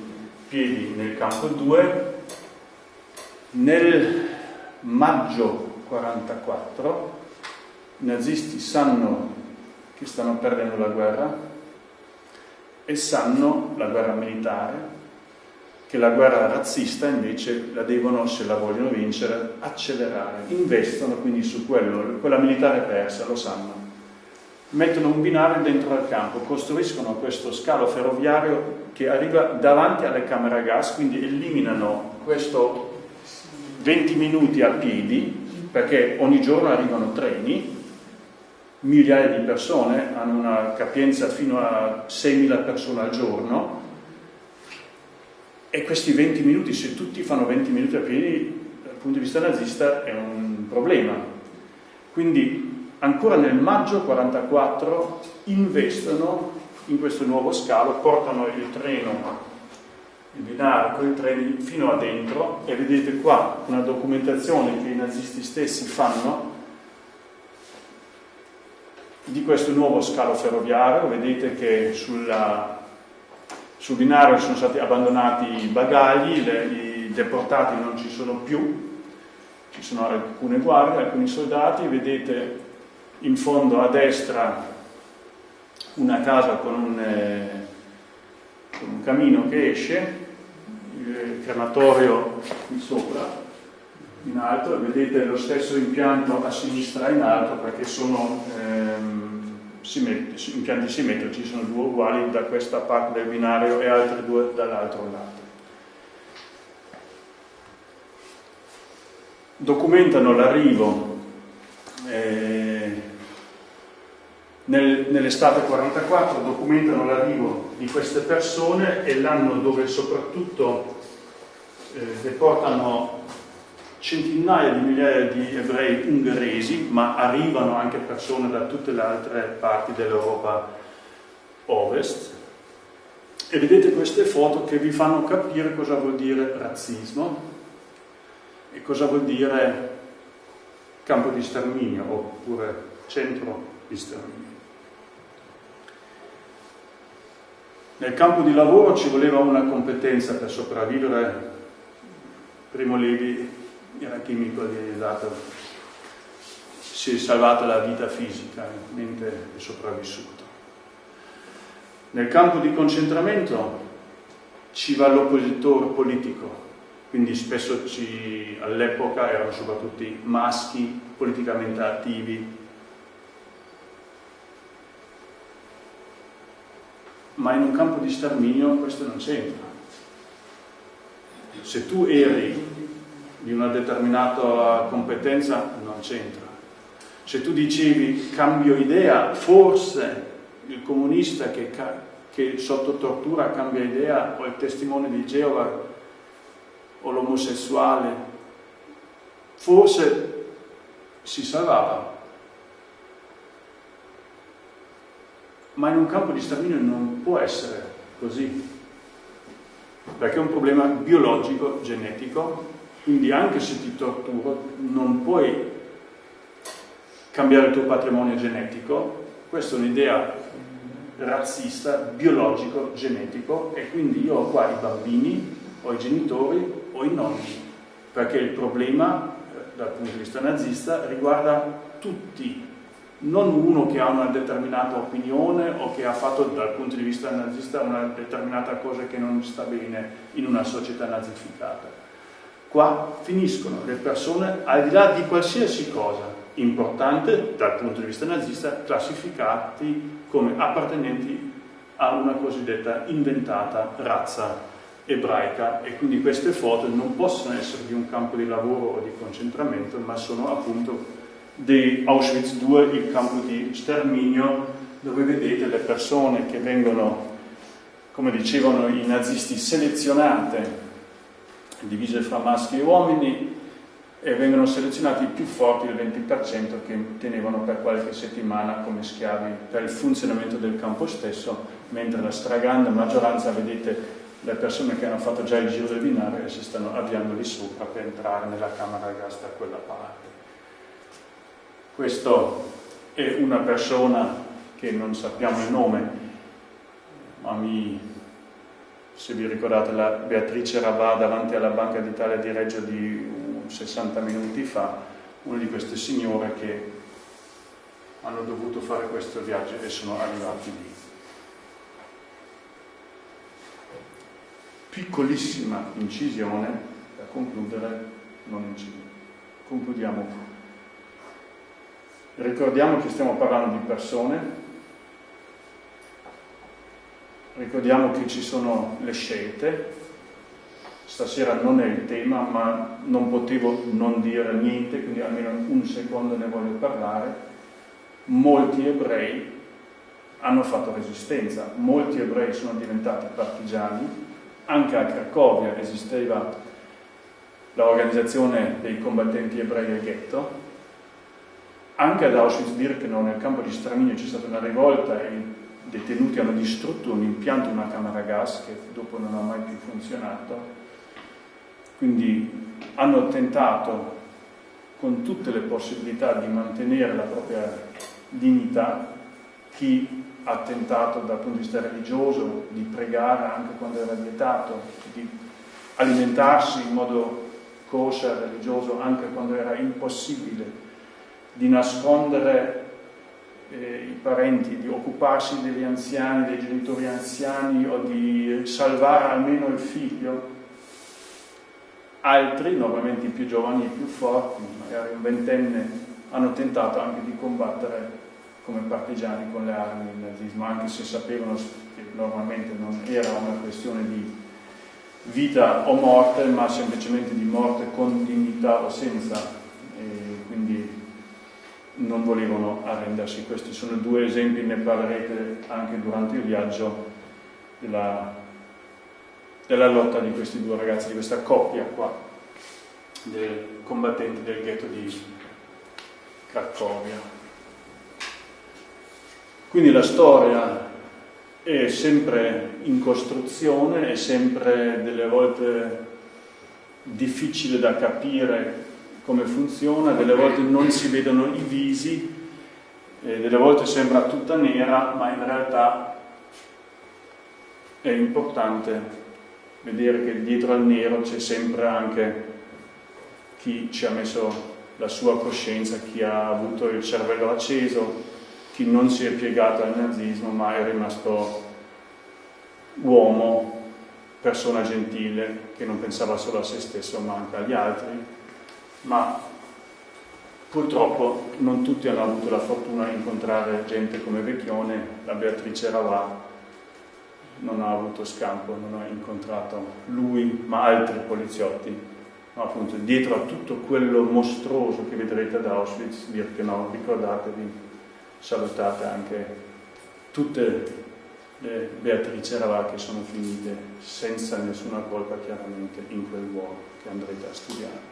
piedi nel campo 2. Nel maggio 44 i nazisti sanno che stanno perdendo la guerra e sanno, la guerra militare, che la guerra razzista invece la devono, se la vogliono vincere, accelerare. Investono quindi su quello, quella militare persa, lo sanno. Mettono un binario dentro al campo, costruiscono questo scalo ferroviario che arriva davanti alle camere a gas, quindi eliminano questo 20 minuti a piedi, perché ogni giorno arrivano treni, migliaia di persone, hanno una capienza fino a 6.000 persone al giorno, e questi 20 minuti, se tutti fanno 20 minuti a piedi, dal punto di vista nazista è un problema. Quindi ancora nel maggio 44 investono in questo nuovo scalo, portano il treno il binario con i treni fino a dentro e vedete qua una documentazione che i nazisti stessi fanno di questo nuovo scalo ferroviario, vedete che sulla, sul binario sono stati abbandonati i bagagli, le, i deportati non ci sono più, ci sono alcune guardie, alcuni soldati, vedete in fondo a destra una casa con un, eh, con un camino che esce, il crematorio qui sopra, in alto, vedete lo stesso impianto a sinistra in alto perché sono ehm, simmet impianti simmetrici, sono due uguali da questa parte del binario e altri due dall'altro lato. Documentano l'arrivo eh, nel, nell'estate 44 documentano l'arrivo di queste persone e l'anno dove soprattutto eh, deportano centinaia di migliaia di ebrei ungheresi, ma arrivano anche persone da tutte le altre parti dell'Europa ovest. E vedete queste foto che vi fanno capire cosa vuol dire razzismo e cosa vuol dire campo di sterminio oppure centro di sterminio. Nel campo di lavoro ci voleva una competenza per sopravvivere. Primo Levi era chimico dato, si è salvato la vita fisica mentre è sopravvissuto. Nel campo di concentramento ci va l'oppositore politico, quindi spesso all'epoca erano soprattutto maschi politicamente attivi, ma in un campo di sterminio questo non c'entra. Se tu eri di una determinata competenza non c'entra. Se tu dicevi cambio idea, forse il comunista che, che sotto tortura cambia idea, o il testimone di Geova, o l'omosessuale, forse si salvava. Ma in un campo di sterminio non può essere così, perché è un problema biologico, genetico, quindi anche se ti torturo non puoi cambiare il tuo patrimonio genetico, questa è un'idea razzista, biologico, genetico. E quindi io ho qua i bambini, o i genitori o i nonni, perché il problema eh, dal punto di vista nazista riguarda tutti, non uno che ha una determinata opinione o che ha fatto dal punto di vista nazista una determinata cosa che non sta bene in una società nazificata. Qua finiscono le persone, al di là di qualsiasi cosa importante dal punto di vista nazista, classificati come appartenenti a una cosiddetta inventata razza ebraica. E quindi queste foto non possono essere di un campo di lavoro o di concentramento, ma sono appunto di Auschwitz II, il campo di sterminio, dove vedete le persone che vengono, come dicevano i nazisti, selezionate divise fra maschi e uomini e vengono selezionati i più forti, il 20%, che tenevano per qualche settimana come schiavi per il funzionamento del campo stesso, mentre la stragrande maggioranza, vedete, le persone che hanno fatto già il giro del binario si stanno avviando lì sopra per entrare nella camera a gas da quella parte. Questo è una persona che non sappiamo il nome, ma mi se vi ricordate la Beatrice Ravà davanti alla Banca d'Italia di Reggio di 60 minuti fa, una di queste signore che hanno dovuto fare questo viaggio e sono arrivati lì. Piccolissima incisione, per concludere, non incisione. Concludiamo. Ricordiamo che stiamo parlando di persone Ricordiamo che ci sono le scelte, stasera non è il tema, ma non potevo non dire niente, quindi almeno un secondo ne voglio parlare. Molti ebrei hanno fatto resistenza, molti ebrei sono diventati partigiani, anche a Cracovia esisteva l'organizzazione dei combattenti ebrei del ghetto, anche ad Auschwitz-Birkenau nel campo di sterminio c'è stata una rivolta e detenuti hanno distrutto un impianto, una camera a gas che dopo non ha mai più funzionato, quindi hanno tentato con tutte le possibilità di mantenere la propria dignità, chi ha tentato dal punto di vista religioso di pregare anche quando era vietato, di alimentarsi in modo kosher religioso anche quando era impossibile, di nascondere eh, i parenti, di occuparsi degli anziani, dei genitori anziani o di salvare almeno il figlio. Altri, normalmente i più giovani, i più forti, magari un ventenne, hanno tentato anche di combattere come partigiani con le armi il nazismo, anche se sapevano che normalmente non era una questione di vita o morte, ma semplicemente di morte con dignità o senza. Non volevano arrendersi. Questi sono due esempi, ne parlerete anche durante il viaggio della, della lotta di questi due ragazzi, di questa coppia qua, dei combattenti del ghetto di Cracovia. Quindi la storia è sempre in costruzione, è sempre delle volte difficile da capire come funziona, delle volte non si vedono i visi, delle volte sembra tutta nera, ma in realtà è importante vedere che dietro al nero c'è sempre anche chi ci ha messo la sua coscienza, chi ha avuto il cervello acceso, chi non si è piegato al nazismo ma è rimasto uomo, persona gentile, che non pensava solo a se stesso ma anche agli altri, ma purtroppo non tutti hanno avuto la fortuna di incontrare gente come Vecchione, la Beatrice Ravà non ha avuto scampo, non ha incontrato lui ma altri poliziotti, ma appunto dietro a tutto quello mostruoso che vedrete ad Auschwitz, Birkenau, ricordatevi salutate anche tutte le Beatrice Ravà che sono finite senza nessuna colpa chiaramente in quel luogo che andrete a studiare.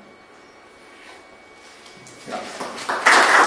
した。